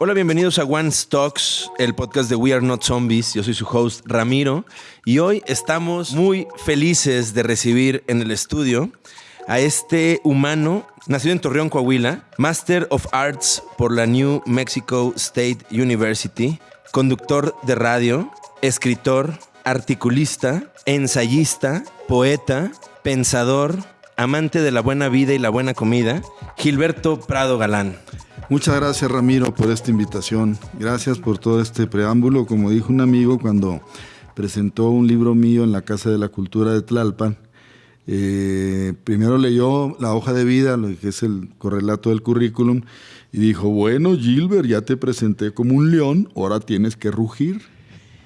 Hola, bienvenidos a One Stocks, el podcast de We Are Not Zombies. Yo soy su host Ramiro y hoy estamos muy felices de recibir en el estudio a este humano nacido en Torreón, Coahuila, Master of Arts por la New Mexico State University, conductor de radio, escritor, articulista, ensayista, poeta, pensador, amante de la buena vida y la buena comida, Gilberto Prado Galán. Muchas gracias Ramiro por esta invitación. Gracias por todo este preámbulo. Como dijo un amigo cuando presentó un libro mío en la Casa de la Cultura de Tlalpan, eh, primero leyó la hoja de vida, lo que es el correlato del currículum, y dijo, bueno Gilbert, ya te presenté como un león, ahora tienes que rugir.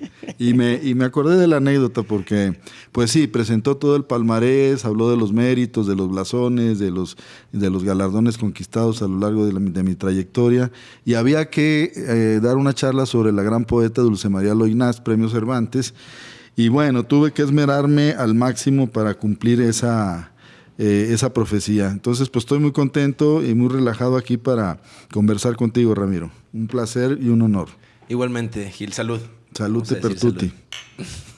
Y me, y me acordé de la anécdota porque, pues sí, presentó todo el palmarés, habló de los méritos, de los blasones, de los, de los galardones conquistados a lo largo de, mi trayectoria. Y había que eh, dar una charla sobre la gran poeta Dulce María Loinás, Premio Cervantes. Y bueno, tuve que esmerarme al máximo para cumplir esa, eh, esa profecía. Entonces, pues estoy muy contento y muy relajado aquí para conversar contigo, Ramiro. Un placer y un honor. Igualmente, Gil, salud. Salute per tutti.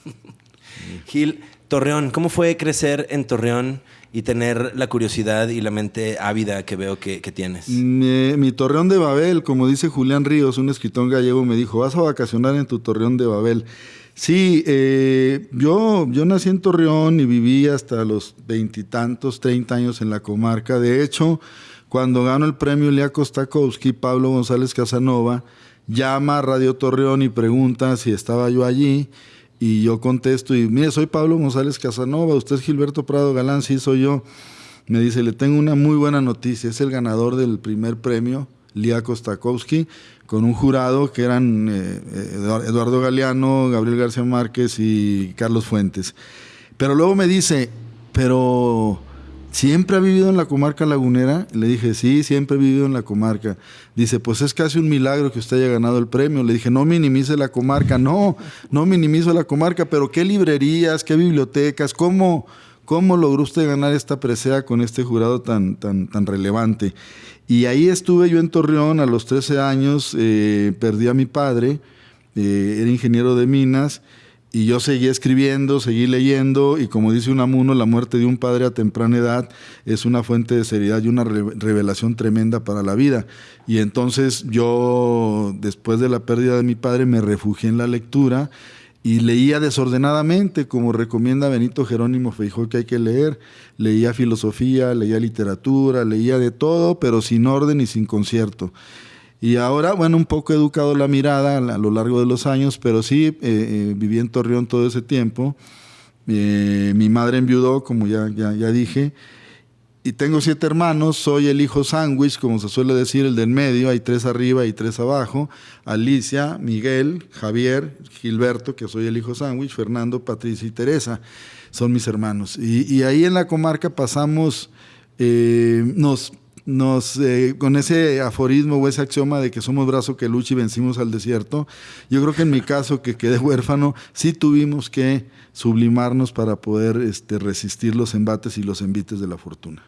Gil, Torreón, ¿cómo fue crecer en Torreón y tener la curiosidad y la mente ávida que veo que, tienes? Mi, Torreón de Babel, como dice Julián Ríos, un escritor gallego, me dijo, vas a vacacionar en tu Torreón de Babel. Sí, eh, yo, yo nací en Torreón y viví hasta los veintitantos, treinta años en la comarca. De hecho, cuando gano el premio Lea Kostakowski, Pablo González Casanova, llama a Radio Torreón y pregunta si estaba yo allí. Y yo contesto y, mire, soy Pablo González Casanova, usted es Gilberto Prado Galán, sí soy yo. Me dice, le tengo una muy buena noticia, es el ganador del primer premio, Lía Kostakowski, con un jurado que eran eh, Eduardo Galeano, Gabriel García Márquez y Carlos Fuentes. Pero luego me dice, pero ¿Siempre ha vivido en la comarca lagunera? Le dije, sí, siempre he vivido en la comarca. Dice, pues es casi un milagro que usted haya ganado el premio. Le dije, no minimice la comarca. No, no minimizo la comarca, pero ¿qué librerías, qué bibliotecas? ¿Cómo, cómo logró usted ganar esta presea con este jurado tan, tan, tan relevante? Y ahí estuve yo en Torreón a los 13 años, eh, perdí a mi padre, eh, era ingeniero de minas y yo seguí escribiendo, seguí leyendo y como dice Unamuno, la muerte de un padre a temprana edad es una fuente de seriedad y una revelación tremenda para la vida. Y entonces yo, después de la pérdida de mi padre, me refugié en la lectura y leía desordenadamente, como recomienda Benito Jerónimo Feijó que hay que leer. Leía filosofía, leía literatura, leía de todo, pero sin orden y sin concierto. Y ahora, bueno, un poco educado la mirada a lo largo de los años, pero sí, eh, eh, viví en Torreón todo ese tiempo. Eh, mi madre enviudó, como ya, ya, dije, y tengo siete hermanos, soy el hijo sándwich, como se suele decir, el del medio, hay tres arriba y tres abajo, Alicia, Miguel, Javier, Gilberto, que soy el hijo sándwich, Fernando, Patricia y Teresa, son mis hermanos. Y ahí en la comarca pasamos, nos nos, eh, con ese aforismo o ese axioma de que somos brazo que lucha y vencimos al desierto, yo creo que en mi caso, que quedé huérfano, sí tuvimos que sublimarnos para poder este, resistir los embates y los envites de la fortuna.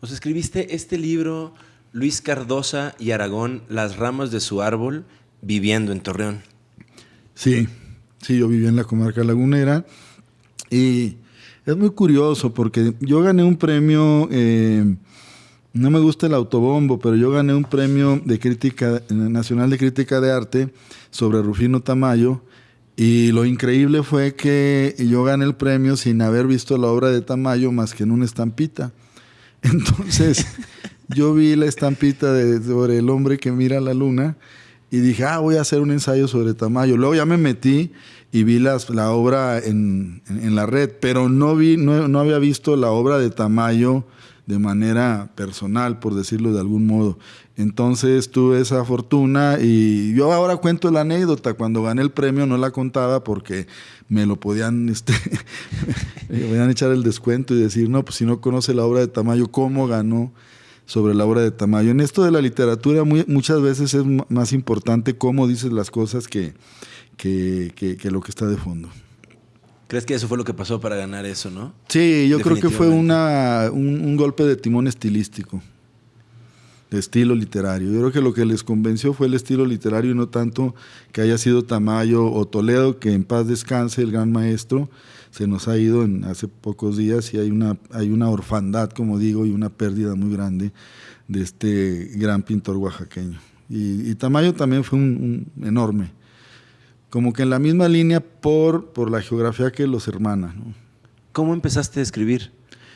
Os escribiste este libro, Luis Cardosa y Aragón, Las ramas de su árbol, viviendo en Torreón. Sí, sí, yo vivía en la comarca lagunera y es muy curioso porque yo gané un premio... Eh, no me gusta el autobombo, pero yo gané un premio de crítica nacional de crítica de arte sobre Rufino Tamayo y lo increíble fue que yo gané el premio sin haber visto la obra de Tamayo más que en una estampita. Entonces, yo vi la estampita sobre el hombre que mira la luna y dije, ah, voy a hacer un ensayo sobre Tamayo. Luego ya me metí y vi la obra en, la red, pero no, vi, no, no había visto la obra de Tamayo de manera personal, por decirlo de algún modo. Entonces tuve esa fortuna y yo ahora cuento la anécdota. Cuando gané el premio no la contaba porque me lo podían, este, me podían echar el descuento y decir, no, pues si no conoce la obra de Tamayo, ¿cómo ganó sobre la obra de Tamayo? En esto de la literatura muchas veces es más importante cómo dices las cosas que, que, que lo que está de fondo. ¿Crees que eso fue lo que pasó para ganar eso, no? Sí, yo creo que fue una, un, golpe de timón estilístico. de estilo literario. Yo creo que lo que les convenció fue el estilo literario y no tanto que haya sido Tamayo o Toledo, que en paz descanse el gran maestro, se nos ha ido en, hace pocos días y hay una, hay una orfandad, como digo, y una pérdida muy grande de este gran pintor oaxaqueño. Y, Tamayo también fue un, enorme, como que en la misma línea por, por la geografía que los hermana. ¿Cómo empezaste a escribir?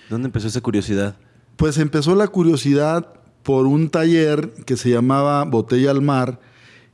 ¿Dónde empezó esa curiosidad? Pues empezó la curiosidad por un taller que se llamaba Botella al Mar,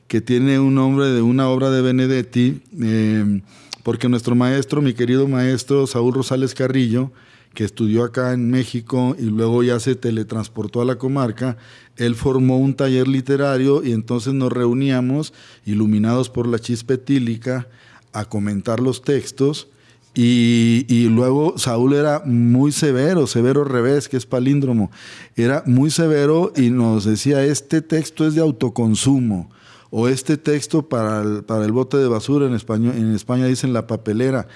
que tiene un nombre de una obra de Benedetti, eh, porque nuestro maestro, mi querido maestro Saúl Rosales Carrillo, que estudió acá en México y luego ya se teletransportó a la comarca, él formó un taller literario y entonces nos reuníamos, iluminados por la chispa etílica, a comentar los textos y, luego Saúl era muy severo, severo revés, que es palíndromo. Era muy severo y nos decía, este texto es de autoconsumo. O este texto para el, para el bote de basura, en, español, en España dicen la papelera.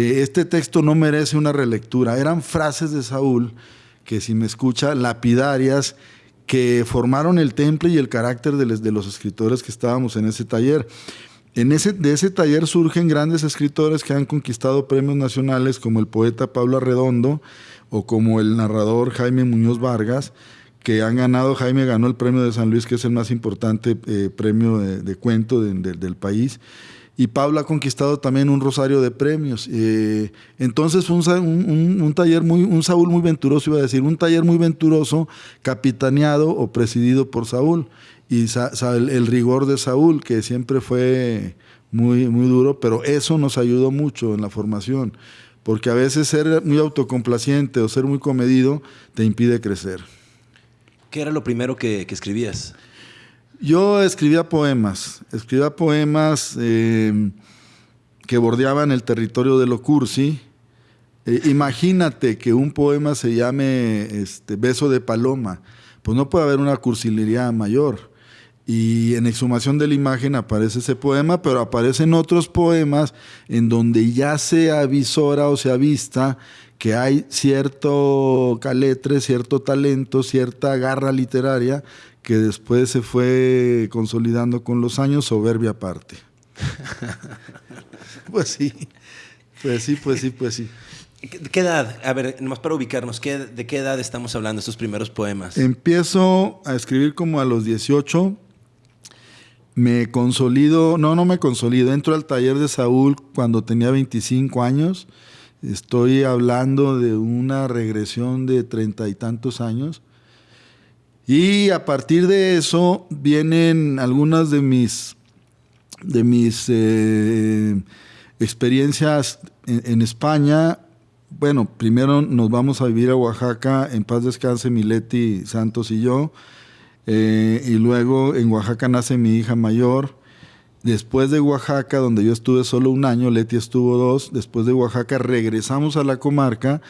Este texto no merece una relectura. Eran frases de Saúl que, si me escucha, lapidarias, que formaron el temple y el carácter de, de los escritores que estábamos en ese taller. En ese, de ese taller surgen grandes escritores que han conquistado premios nacionales como el poeta Pablo Arredondo o como el narrador Jaime Muñoz Vargas, que han ganado, Jaime ganó el premio de San Luis, que es el más importante eh, premio de, cuento del país, y Pablo ha conquistado también un rosario de premios. Eh, entonces fue un, un, taller muy, un Saúl muy venturoso, iba a decir, un taller muy venturoso, capitaneado o presidido por Saúl y el, rigor de Saúl, que siempre fue muy, muy duro, pero eso nos ayudó mucho en la formación, porque a veces ser muy autocomplaciente o ser muy comedido te impide crecer. ¿Qué era lo primero que, escribías? Yo escribía poemas, escribía poemas em, que bordeaban el territorio de lo cursi. Eh, imagínate que un poema se llame este, Beso de Paloma, pues no puede haber una cursilería mayor. Y en Exhumación de la Imagen aparece ese poema, pero aparecen otros poemas en donde ya se avisora o se avista que hay cierto caletre, cierto talento, cierta garra literaria que después se fue consolidando con los años, soberbia aparte. pues sí, pues sí, pues sí, pues sí. ¿De qué edad? A ver, nomás para ubicarnos, ¿de qué edad estamos hablando estos primeros poemas? Empiezo a escribir como a los 18, me consolido, no, no me consolido, entro al taller de Saúl cuando tenía 25 años, estoy hablando de una regresión de treinta y tantos años, y a partir de eso vienen algunas de mis, de mis eh, experiencias en, España. Bueno, primero nos vamos a vivir a Oaxaca, en paz descanse Mileti Santos y yo. Eh, y luego en Oaxaca nace mi hija mayor. Después de Oaxaca, donde yo estuve solo un año, Leti estuvo dos. Después de Oaxaca regresamos a la comarca,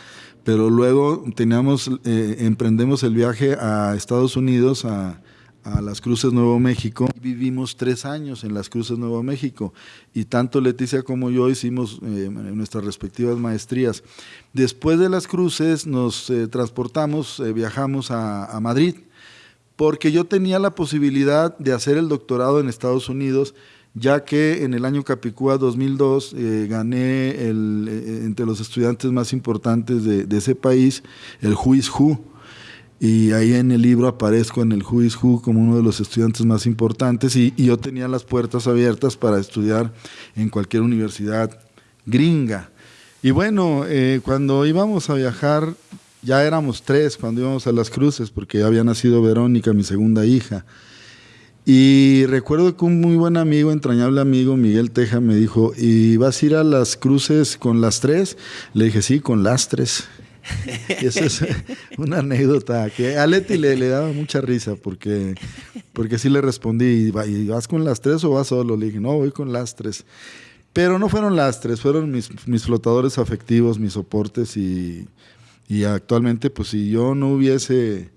pero luego eh, emprendemos el viaje a Estados Unidos, a, las Cruces Nuevo México. Vivimos tres años en las Cruces Nuevo México y tanto Leticia como yo hicimos eh, nuestras respectivas maestrías. Después de las Cruces nos transportamos, viajamos a Madrid porque yo tenía la posibilidad de hacer el doctorado en Estados Unidos, ya que en el año Capicúa 2002 eh, gané eh, entre los estudiantes más importantes de, ese país el is Who. Y ahí en el libro aparezco en el is Who como uno de los estudiantes más importantes y, yo tenía las puertas abiertas para estudiar en cualquier universidad gringa. Y bueno, eh, cuando íbamos a viajar ya éramos tres cuando íbamos a las cruces, porque ya había nacido Verónica, mi segunda hija. Y recuerdo que un muy buen amigo, entrañable amigo, Miguel Teja, me dijo, ¿y vas a ir a las cruces con las tres? Le dije, sí, con las tres. esa es una anécdota que a Leti le, le, daba mucha risa porque, porque sí le respondí, ¿y vas con las tres o vas solo? Le dije, no, voy con las tres. Pero no fueron las tres, fueron mis, mis flotadores afectivos, mis soportes y, y actualmente, pues si yo no hubiese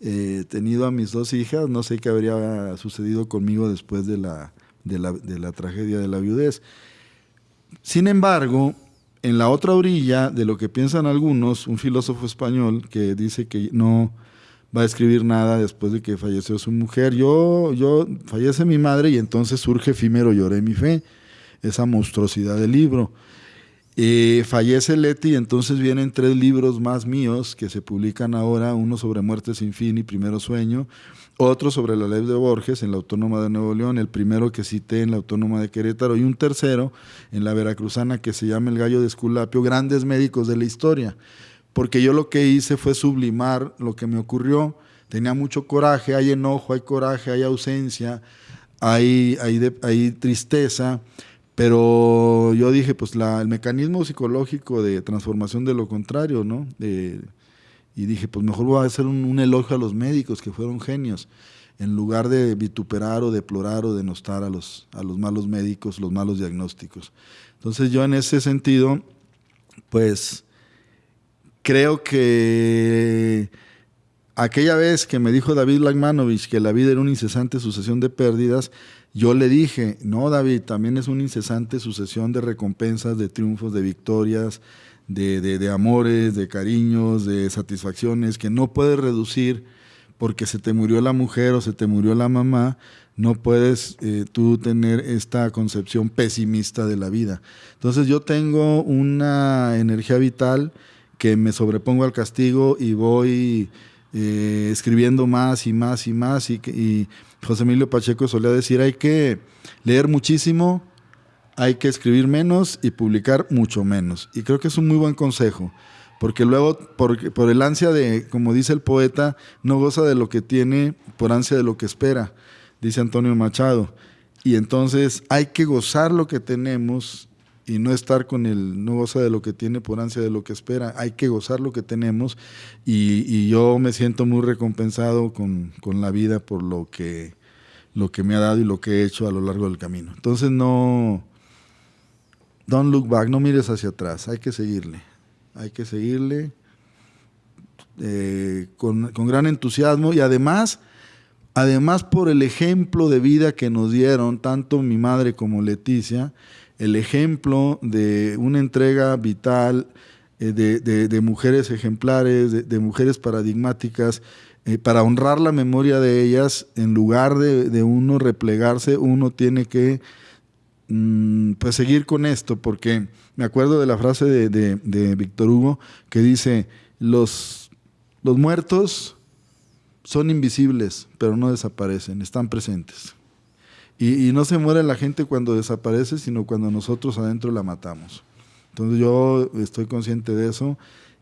eh, tenido a mis dos hijas, no sé qué habría sucedido conmigo después de la, de la, tragedia de la viudez. Sin embargo, en la otra orilla de lo que piensan algunos, un filósofo español que dice que no va a escribir nada después de que falleció su mujer. Yo, yo, fallece mi madre y entonces surge Efímero Lloré mi fe, esa monstruosidad del libro. Eh, fallece Leti entonces vienen tres libros más míos que se publican ahora, uno sobre Muerte sin fin y Primero Sueño, otro sobre la ley de Borges en la Autónoma de Nuevo León, el primero que cité en la Autónoma de Querétaro y un tercero en la Veracruzana que se llama El Gallo de Esculapio, grandes médicos de la historia, porque yo lo que hice fue sublimar lo que me ocurrió, tenía mucho coraje, hay enojo, hay coraje, hay ausencia, hay tristeza, pero yo dije, pues el mecanismo psicológico de transformación de lo contrario, ¿no? y dije, pues mejor voy a hacer un, elogio a los médicos que fueron genios, en lugar de vituperar o deplorar o denostar a los, a los malos médicos, los malos diagnósticos. Entonces yo en ese sentido, pues creo que aquella vez que me dijo David Lagmanovich que la vida era una incesante sucesión de pérdidas, yo le dije, no, David, también es una incesante sucesión de recompensas, de triunfos, de victorias, de, amores, de cariños, de satisfacciones, que no puedes reducir porque se te murió la mujer o se te murió la mamá, no puedes eh, tú tener esta concepción pesimista de la vida. Entonces yo tengo una energía vital que me sobrepongo al castigo y voy eh, escribiendo más y más y más y, y José Emilio Pacheco solía decir, hay que leer muchísimo, hay que escribir menos y publicar mucho menos. Y creo que es un muy buen consejo, porque luego, por, por el ansia de, como dice el poeta, no goza de lo que tiene por ansia de lo que espera, dice Antonio Machado. Y entonces hay que gozar lo que tenemos y no estar con el no goza de lo que tiene por ansia de lo que espera. Hay que gozar lo que tenemos y, yo me siento muy recompensado con, la vida por lo que, lo que me ha dado y lo que he hecho a lo largo del camino. Entonces no, don't look back, no mires hacia atrás, hay que seguirle, hay que seguirle eh, con, con gran entusiasmo y además... Además, por el ejemplo de vida que nos dieron, tanto mi madre como Leticia, el ejemplo de una entrega vital eh, de, mujeres ejemplares, de, mujeres paradigmáticas, eh, para honrar la memoria de ellas, en lugar de, uno replegarse, uno tiene que mm, pues seguir con esto, porque me acuerdo de la frase de, Víctor Hugo que dice, los, los muertos son invisibles, pero no desaparecen, están presentes. Y, no se muere la gente cuando desaparece, sino cuando nosotros adentro la matamos. Entonces yo estoy consciente de eso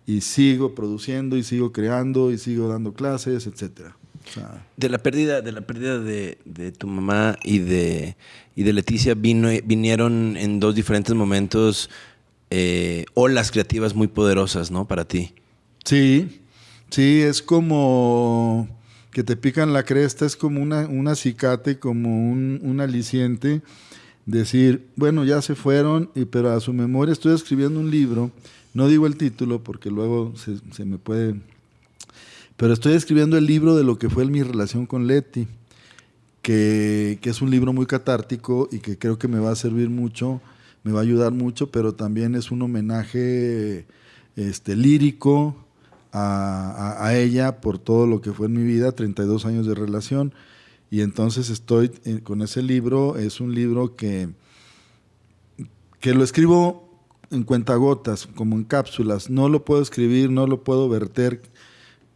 y sigo produciendo y sigo creando y sigo dando clases, etcétera. de la pérdida, de la pérdida de, tu mamá y de, y de Leticia vino, vinieron en dos diferentes momentos eh, olas creativas muy poderosas, ¿no? Para ti. Sí, sí, es como que te pican la cresta es como una, un acicate, como un, aliciente. Decir, bueno, ya se fueron, y, pero a su memoria estoy escribiendo un libro. No digo el título porque luego se, me puede. Pero estoy escribiendo el libro de lo que fue mi relación con Leti, que, que es un libro muy catártico y que creo que me va a servir mucho, me va a ayudar mucho, pero también es un homenaje este, lírico, a, ella por todo lo que fue en mi vida, 32 años de relación. Y entonces estoy eh, con ese libro, es un libro que, que lo escribo en cuentagotas, como en cápsulas. No lo puedo escribir, no lo puedo verter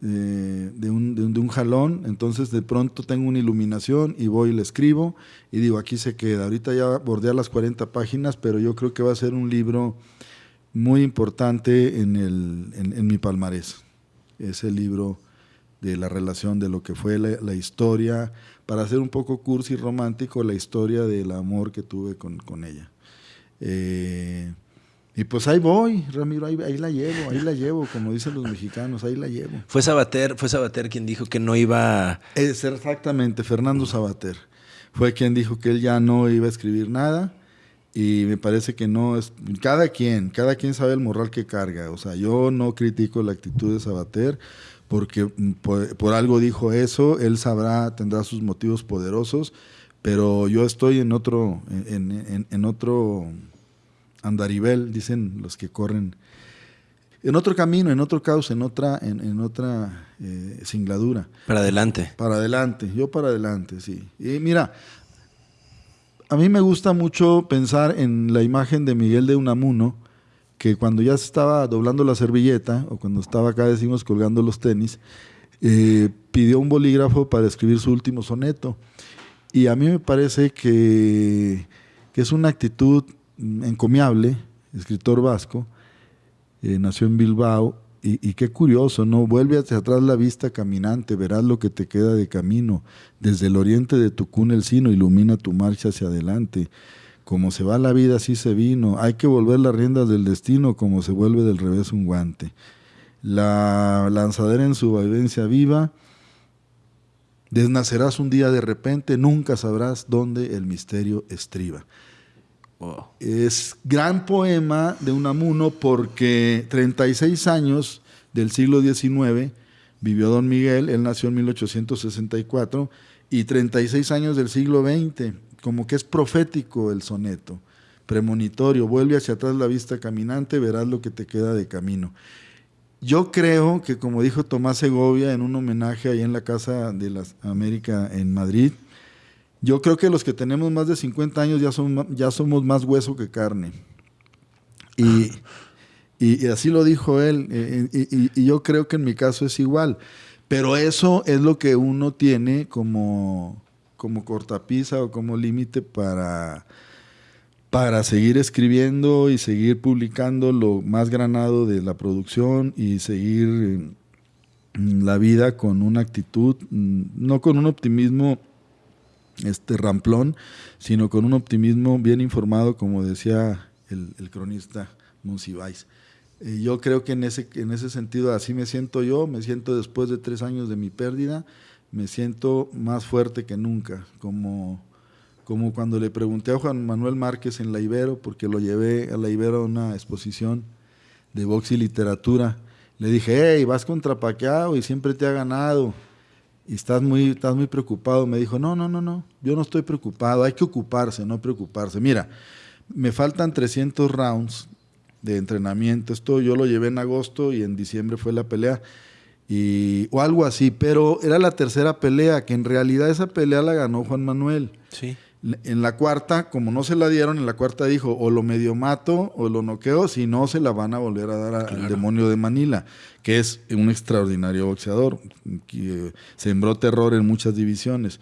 eh, de, un, de, un, jalón. Entonces de pronto tengo una iluminación y voy y le escribo y digo, aquí se queda. Ahorita ya bordea las 40 páginas, pero yo creo que va a ser un libro muy importante en, el, en mi palmarés ese libro de la relación de lo que fue la, historia, para hacer un poco cursi romántico, la historia del amor que tuve con, ella. Eh, y pues ahí voy, Ramiro, ahí, la llevo, ahí la llevo, como dicen los mexicanos, ahí la llevo. Fue Sabater, fue Sabater quien dijo que no iba... Es exactamente, Fernando Sabater. Fue quien dijo que él ya no iba a escribir nada y me parece que no es cada quien cada quien sabe el moral que carga o sea yo no critico la actitud de Sabater porque mm, por, algo dijo eso él sabrá tendrá sus motivos poderosos pero yo estoy en otro en, en, en otro andarivel dicen los que corren en otro camino, en otro caos, en otra, en, otra eh, singladura. Para adelante. Para adelante, yo para adelante, sí. Y mira, a mí me gusta mucho pensar en la imagen de Miguel de Unamuno, que cuando ya estaba doblando la servilleta, o cuando estaba acá, decimos, colgando los tenis, eh, pidió un bolígrafo para escribir su último soneto. Y a mí me parece que, que es una actitud encomiable, escritor vasco, eh, nació en Bilbao, y, qué curioso, ¿no? Vuelve hacia atrás la vista caminante, verás lo que te queda de camino. Desde el oriente de tu cuna el sino ilumina tu marcha hacia adelante. Como se va la vida, así se vino. Hay que volver las riendas del destino como se vuelve del revés un guante. La lanzadera en su vivencia viva. Desnacerás un día de repente, nunca sabrás dónde el misterio estriba. Es gran poema de Unamuno porque 36 años del siglo XIX vivió Don Miguel, él nació en 1864, y 36 años del siglo XX, como que es profético el soneto, premonitorio, vuelve hacia atrás la vista caminante, verás lo que te queda de camino. Yo creo que, como dijo Tomás Segovia en un homenaje ahí en la Casa de la América en Madrid, yo creo que los que tenemos más de 50 años ya, son, ya somos más hueso que carne. Y, y, así lo dijo él. Eh, y, yo creo que en mi caso es igual. Pero eso es lo que uno tiene como, como cortapisa o como límite para, para seguir escribiendo y seguir publicando lo más granado de la producción y seguir mm, la vida con una actitud, mm, no con un optimismo este ramplón, sino con un optimismo bien informado, como decía el, cronista Monsiváis. Eh, yo creo que en ese, en ese sentido así me siento yo, me siento después de tres años de mi pérdida, me siento más fuerte que nunca, como, como cuando le pregunté a Juan Manuel Márquez en la Ibero, porque lo llevé a la Ibero a una exposición de box y literatura, le dije, hey, vas contra Paqueado y siempre te ha ganado y estás muy, estás muy preocupado. Me dijo, no, no, no, no, yo no estoy preocupado, hay que ocuparse, no preocuparse. Mira, me faltan 300 rounds de entrenamiento. Esto yo lo llevé en agosto y en diciembre fue la pelea. Y, o algo así, pero era la tercera pelea, que en realidad esa pelea la ganó Juan Manuel. Sí. En la cuarta, como no se la dieron, en la cuarta dijo, o lo medio mato o lo noqueo, si no se la van a volver a dar al demonio de Manila, que es un extraordinario boxeador, que eh, sembró terror en muchas divisiones.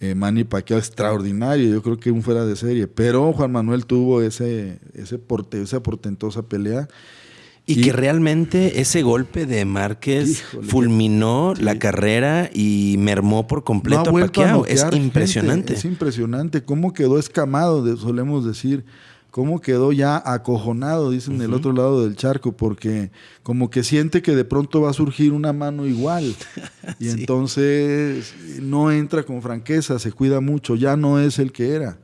Eh, Manny Pacquiao extraordinario, yo creo que un fuera de serie, pero Juan Manuel tuvo ese, ese porte, esa portentosa pelea y, que realmente ese golpe de Márquez fulminó la carrera y mermó por completo a Pacquiao. Es impresionante. es impresionante. ¿Cómo quedó escamado, solemos decir? ¿Cómo quedó ya acojonado, dicen, del otro lado del charco? Porque como que siente que de pronto va a surgir una mano igual. Y entonces no entra con franqueza, se cuida mucho, ya no es el que era.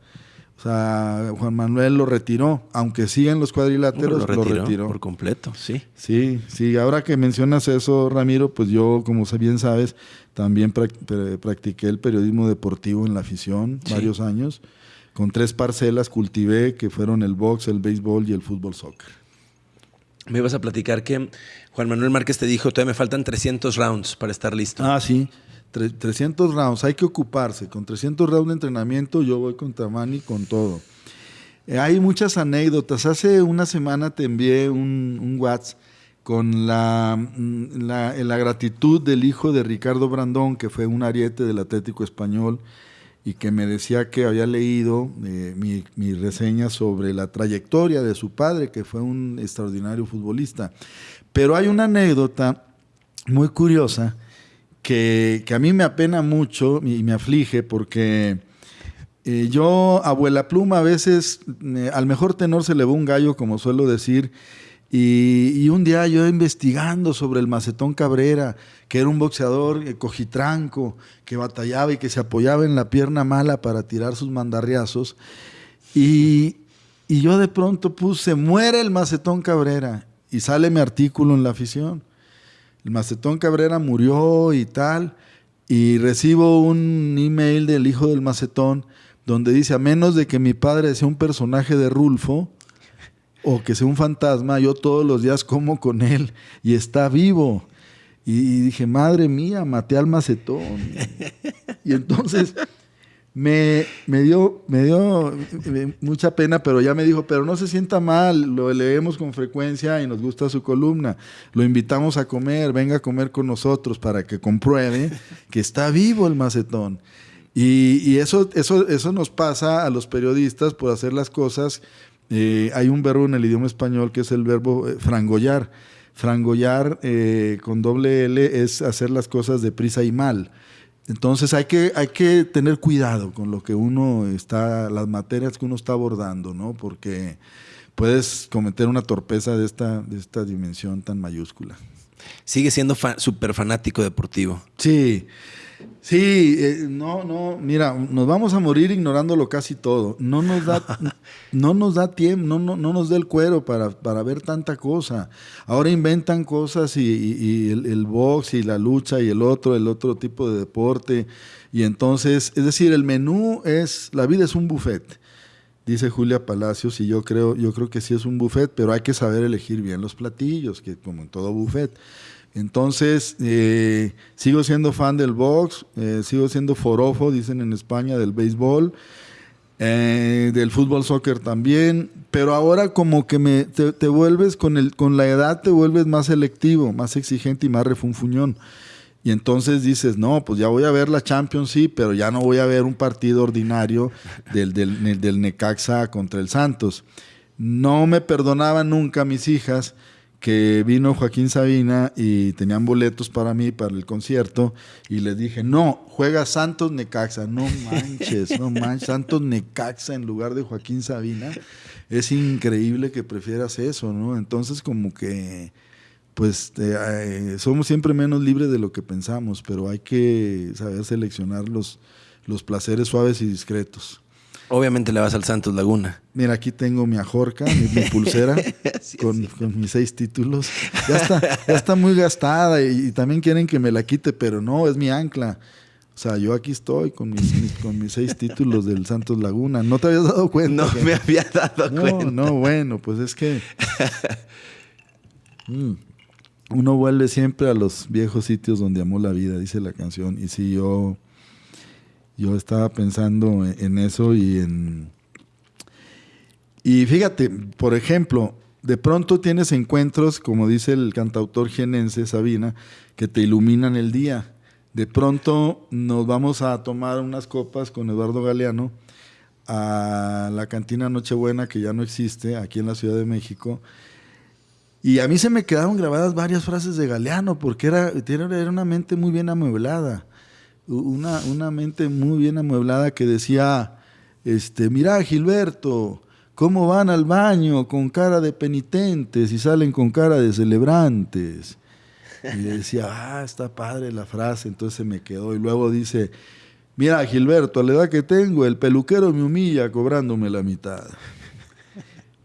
O sea, Juan Manuel lo retiró, aunque siguen los cuadriláteros, lo retiró, Por completo, sí. Sí, sí. Ahora que mencionas eso, Ramiro, pues yo, como bien sabes, también practiqué el periodismo deportivo en la afición varios años. Con tres parcelas cultivé, que fueron el box, el béisbol y el fútbol soccer. Me ibas a platicar que Juan Manuel Márquez te dijo, todavía me faltan 300 rounds para estar listo. Ah, sí. 300 rounds, hay que ocuparse. Con 300 rounds de entrenamiento yo voy contra Manny con todo. Eh, hay muchas anécdotas. Hace una semana te envié un, WhatsApp con la, mm, la, la, gratitud del hijo de Ricardo Brandón, que fue un ariete del Atlético Español, y que me decía que había leído eh, mi, mi, reseña sobre la trayectoria de su padre, que fue un extraordinario futbolista. Pero hay una anécdota muy curiosa que, a mí me apena mucho y me aflige porque eh, yo, abuela pluma, a veces eh, al mejor tenor se le va un gallo, como suelo decir, y, un día yo investigando sobre el Macetón Cabrera, que era un boxeador eh, cojitranco, que batallaba y que se apoyaba en la pierna mala para tirar sus mandarriazos, y, y yo de pronto puse, muere el Macetón Cabrera, y sale mi artículo en la afición el Macetón Cabrera murió y tal, y recibo un email del hijo del Macetón donde dice, a menos de que mi padre sea un personaje de Rulfo, o que sea un fantasma, yo todos los días como con él y está vivo. Y dije, madre mía, maté al macetón. y entonces me, me, dio, me dio eh, mucha pena, pero ya me dijo, pero no se sienta mal, lo leemos con frecuencia y nos gusta su columna. Lo invitamos a comer, venga a comer con nosotros para que compruebe que está vivo el macetón. Y, eso, eso, eso nos pasa a los periodistas por hacer las cosas. Eh, hay un verbo en el idioma español que es el verbo eh, frangollar Frangollar eh, con doble L es hacer las cosas deprisa y mal. Entonces hay que, hay que tener cuidado con lo que uno está, las materias que uno está abordando, ¿no? Porque puedes cometer una torpeza de esta, de esta dimensión tan mayúscula. Sigue siendo súper fanático deportivo. Sí, Sí, eh, no, no, mira, nos vamos a morir ignorándolo casi todo. No nos da, no nos da tiempo, no, no, no, nos da el cuero para, para, ver tanta cosa. Ahora inventan cosas y, el, el, box y la lucha y el otro, el otro tipo de deporte. Y entonces, es decir, el menú es, la vida es un buffet, dice Julia Palacios, y yo creo, yo creo que sí es un buffet, pero hay que saber elegir bien los platillos, que como en todo buffet. Entonces, eh, sigo siendo fan del box, eh, sigo siendo forofo, dicen en España, del béisbol, eh, del fútbol soccer también, pero ahora como que me, te, vuelves, con, el, con la edad te vuelves más selectivo, más exigente y más refunfuñón. Y entonces dices, no, pues ya voy a ver la Champions, sí, pero ya no voy a ver un partido ordinario del, del, del Necaxa contra el Santos. No me perdonaban nunca mis hijas que vino Joaquín Sabina y tenían boletos para mí, para el concierto, y les dije, no, juega Santos Necaxa, no manches, no manches, Santos Necaxa en lugar de Joaquín Sabina. Es increíble que prefieras eso, ¿no? Entonces como que, pues, eh, somos siempre menos libres de lo que pensamos, pero hay que saber seleccionar los, los placeres suaves y discretos. Obviamente le vas al Santos Laguna. Mira, aquí tengo mi ajorca, mi, pulsera con, mis seis títulos. Ya está, ya está muy gastada y, también quieren que me la quite, pero no, es mi ancla. O sea, yo aquí estoy con mis, con mis seis títulos del Santos Laguna. ¿No te habías dado cuenta? No me había dado cuenta. No, no, bueno, pues es que mm, uno vuelve siempre a los viejos sitios donde amó la vida, dice la canción. Y si yo yo estaba pensando en eso y en... Y fíjate, por ejemplo, de pronto tienes encuentros, como dice el cantautor jienense Sabina, que te iluminan el día. De pronto nos vamos a tomar unas copas con Eduardo Galeano a la cantina Nochebuena, que ya no existe, aquí en la Ciudad de México. Y a mí se me quedaron grabadas varias frases de Galeano, porque era, era una mente muy bien amueblada una, una mente muy bien amueblada que decía, este, mira Gilberto, cómo van al baño con cara de penitentes y salen con cara de celebrantes. Y decía, ah, está padre la frase, entonces se me quedó. Y luego dice, mira Gilberto, a la edad que tengo, el peluquero me humilla cobrándome la mitad.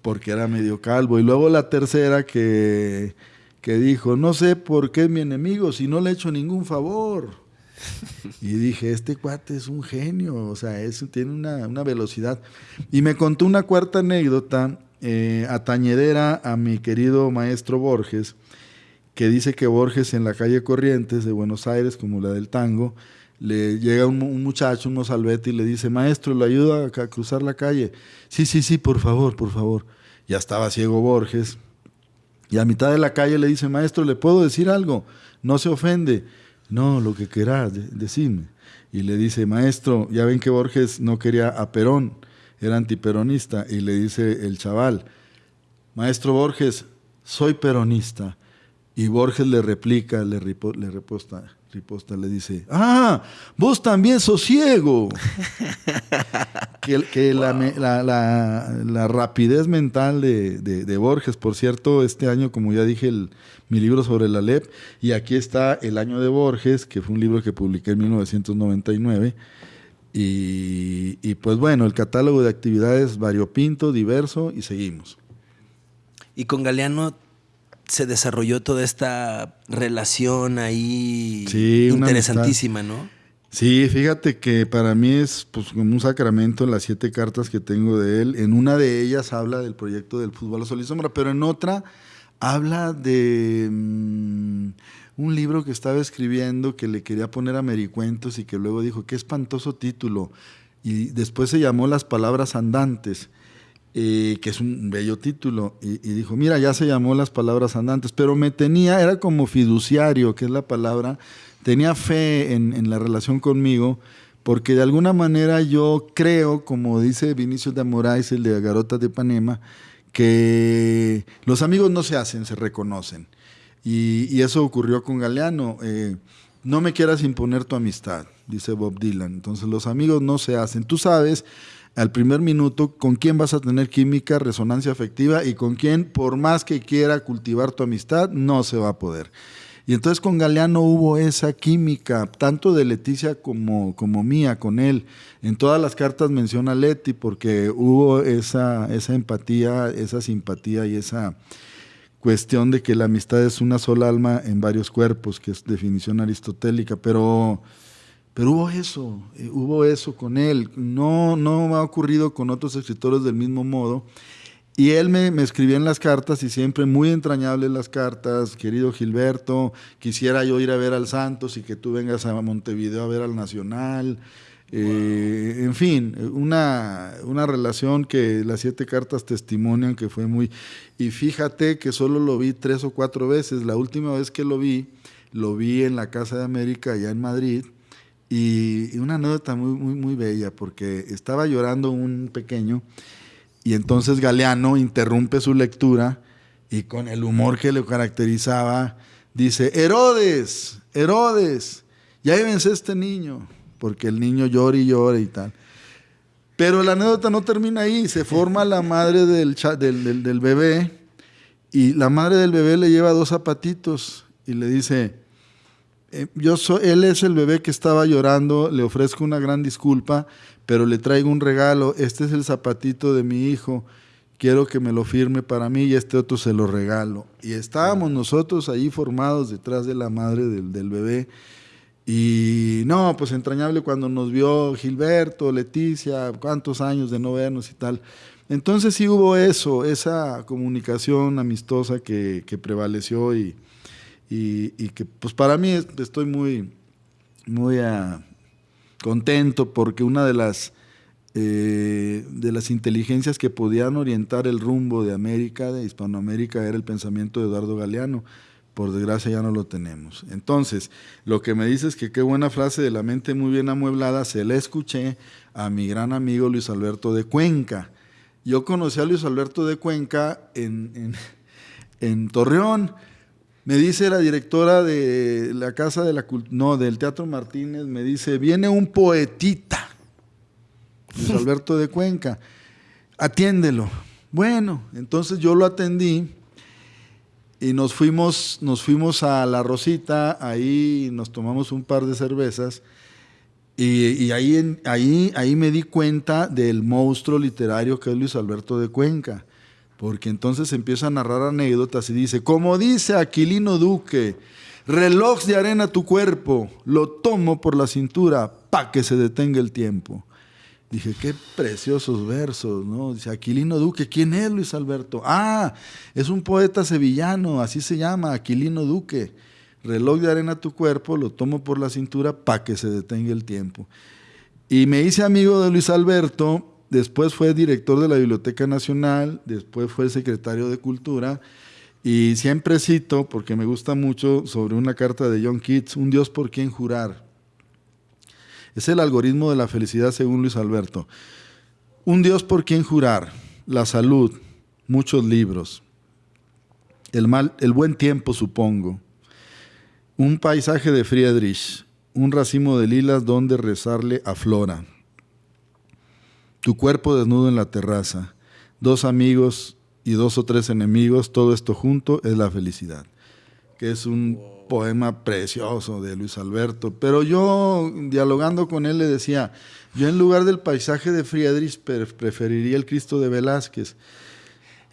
Porque era medio calvo. Y luego la tercera que, que dijo, no sé por qué es mi enemigo si no le he hecho ningún favor. Y dije, este cuate es un genio, o sea, es, tiene una, velocidad. Y me contó una cuarta anécdota eh, atañedera a mi querido maestro Borges, que dice que Borges en la calle Corrientes de Buenos Aires, como la del tango, le llega un, muchacho, un mozalbete, y le dice, maestro, ¿le ayuda a cruzar la calle? Sí, sí, sí, por favor, por favor. Ya estaba ciego Borges. Y a mitad de la calle le dice, maestro, ¿le puedo decir algo? No se ofende. No, lo que querás, decime. Y le dice, maestro, ya ven que Borges no quería a Perón, era antiperonista. Y le dice el chaval, maestro Borges, soy peronista. Y Borges le replica, le, le reposta, riposta, le dice, ah, vos también sos ciego. que, la, rapidez mental de, Borges, por cierto, este año, como ya dije, mi libro sobre la LEP, y aquí está El año de Borges, que fue un libro que publiqué en 1999. Y, y pues bueno, el catálogo de actividades variopinto, diverso, y seguimos. Y con Galeano se desarrolló toda esta relación ahí interesantísima, ¿no? Sí, fíjate que para mí es pues, como un sacramento las siete cartas que tengo de él. En una de ellas habla del proyecto del fútbol a sol y sombra, pero en otra habla de mm, un libro que estaba escribiendo que le quería poner a Mericuentos y que luego dijo, qué espantoso título. Y después se llamó Las Palabras Andantes. Eh, que es un bello título, y, dijo, mira, ya se llamó Las Palabras Andantes, pero me tenía, era como fiduciario, que es la palabra, tenía fe en, la relación conmigo, porque de alguna manera yo creo, como dice Vinicius de Moraes, el de Garota de Panema, que los amigos no se hacen, se reconocen. Y, eso ocurrió con Galeano. Eh, no me quieras imponer tu amistad, dice Bob Dylan. Entonces los amigos no se hacen. Tú sabes al primer minuto con quién vas a tener química, resonancia afectiva y con quién, por más que quiera cultivar tu amistad, no se va a poder. Y entonces con Galeano hubo esa química, tanto de Leticia como, como mía con él. En todas las cartas menciona Leti porque hubo esa, esa empatía, esa simpatía y esa cuestión de que la amistad es una sola alma en varios cuerpos, que es definición aristotélica, pero, pero hubo eso, eh, hubo eso con él. No, no ha ocurrido con otros escritores del mismo modo. Y él me, me, escribía en las cartas y siempre muy entrañables las cartas, querido Gilberto, quisiera yo ir a ver al Santos y que tú vengas a Montevideo a ver al Nacional. Eh, en fin, una, una, relación que las siete cartas testimonian que fue muy... Y fíjate que solo lo vi tres o cuatro veces. La última vez que lo vi, lo vi en la Casa de América, allá en Madrid. Y, una anécdota muy, muy, muy bella, porque estaba llorando un pequeño y entonces Galeano interrumpe su lectura y con el humor que le caracterizaba, dice, Herodes, Herodes, ya llévense este niño, porque el niño llora y llora y tal. Pero la anécdota no termina ahí, se forma la madre del, del, del, bebé y la madre del bebé le lleva dos zapatitos y le dice, eh, yo soy, él es el bebé que estaba llorando, le ofrezco una gran disculpa, pero le traigo un regalo, este es el zapatito de mi hijo, quiero que me lo firme para mí y este otro se lo regalo. Y estábamos nosotros ahí formados detrás de la madre del, bebé. Y no, pues entrañable cuando nos vio Gilberto, Leticia, cuántos años de no vernos y tal. Entonces sí hubo eso, esa comunicación amistosa que, prevaleció y, y, que pues para mí estoy muy, muy a, contento porque una de las, eh, de las inteligencias que podían orientar el rumbo de América, de Hispanoamérica, era el pensamiento de Eduardo Galeano. Por desgracia ya no lo tenemos. Entonces, lo que me dice es que qué buena frase de la mente muy bien amueblada, se la escuché a mi gran amigo Luis Alberto de Cuenca. Yo conocí a Luis Alberto de Cuenca en, en, en Torreón me dice la directora de la Casa de la no, del Teatro Martínez, me dice, viene un poetita, Luis Alberto de Cuenca, atiéndelo. Bueno, entonces yo lo atendí y nos fuimos, nos fuimos a La Rosita, ahí nos tomamos un par de cervezas y, y ahí, ahí, ahí me di cuenta del monstruo literario que es Luis Alberto de Cuenca porque entonces empieza a narrar anécdotas y dice, como dice Aquilino Duque, reloj de arena tu cuerpo, lo tomo por la cintura pa' que se detenga el tiempo. Dije, qué preciosos versos, ¿no? Dice, Aquilino Duque, ¿quién es Luis Alberto? Ah, es un poeta sevillano, así se llama, Aquilino Duque. Reloj de arena tu cuerpo, lo tomo por la cintura pa' que se detenga el tiempo. Y me hice amigo de Luis Alberto después fue director de la Biblioteca Nacional, después fue secretario de Cultura, y siempre cito, porque me gusta mucho, sobre una carta de John Keats, Un Dios por quien jurar. Es el algoritmo de la felicidad según Luis Alberto. Un Dios por quien jurar, la salud, muchos libros, el, mal, el buen tiempo supongo, un paisaje de Friedrich, un racimo de lilas donde rezarle a Flora, tu cuerpo desnudo en la terraza, dos amigos y dos o tres enemigos, todo esto junto es la felicidad, que es un poema precioso de Luis Alberto. Pero yo, dialogando con él, le decía, yo en lugar del paisaje de Friedrich preferiría el Cristo de Velázquez.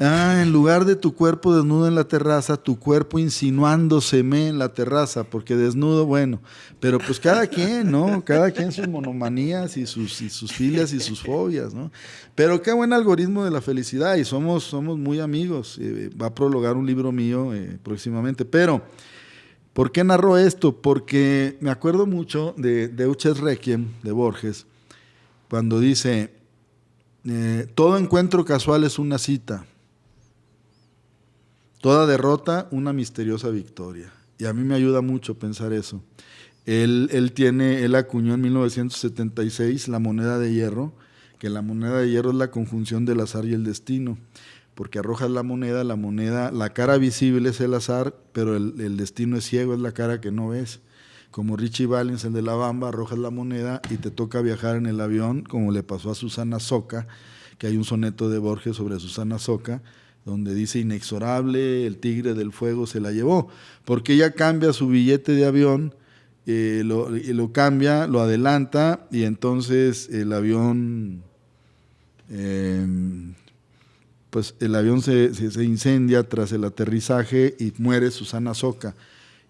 Ah, en lugar de tu cuerpo desnudo en la terraza, tu cuerpo insinuándoseme en la terraza, porque desnudo, bueno, pero pues cada quien, ¿no? Cada quien sus monomanías y sus, y sus filias y sus fobias, ¿no? Pero qué buen algoritmo de la felicidad y somos, somos muy amigos. Eh, va a prologar un libro mío eh, próximamente, pero ¿por qué narro esto? Porque me acuerdo mucho de Deutsches Requiem de Borges, cuando dice, eh, todo encuentro casual es una cita Toda derrota, una misteriosa victoria. Y a mí me ayuda mucho pensar eso. Él, él, tiene, él acuñó en 1976 la moneda de hierro, que la moneda de hierro es la conjunción del azar y el destino, porque arrojas la moneda, la moneda, la cara visible es el azar, pero el, destino es ciego, es la cara que no ves. Como Richie Valens, el de la Bamba, arrojas la moneda y te toca viajar en el avión, como le pasó a Susana Soca, que hay un soneto de Borges sobre Susana Soca, donde dice inexorable, el tigre del fuego se la llevó, porque ella cambia su billete de avión, eh, lo, lo, cambia, lo adelanta y entonces el avión, em, pues el avión se, se, incendia tras el aterrizaje y muere Susana Soca.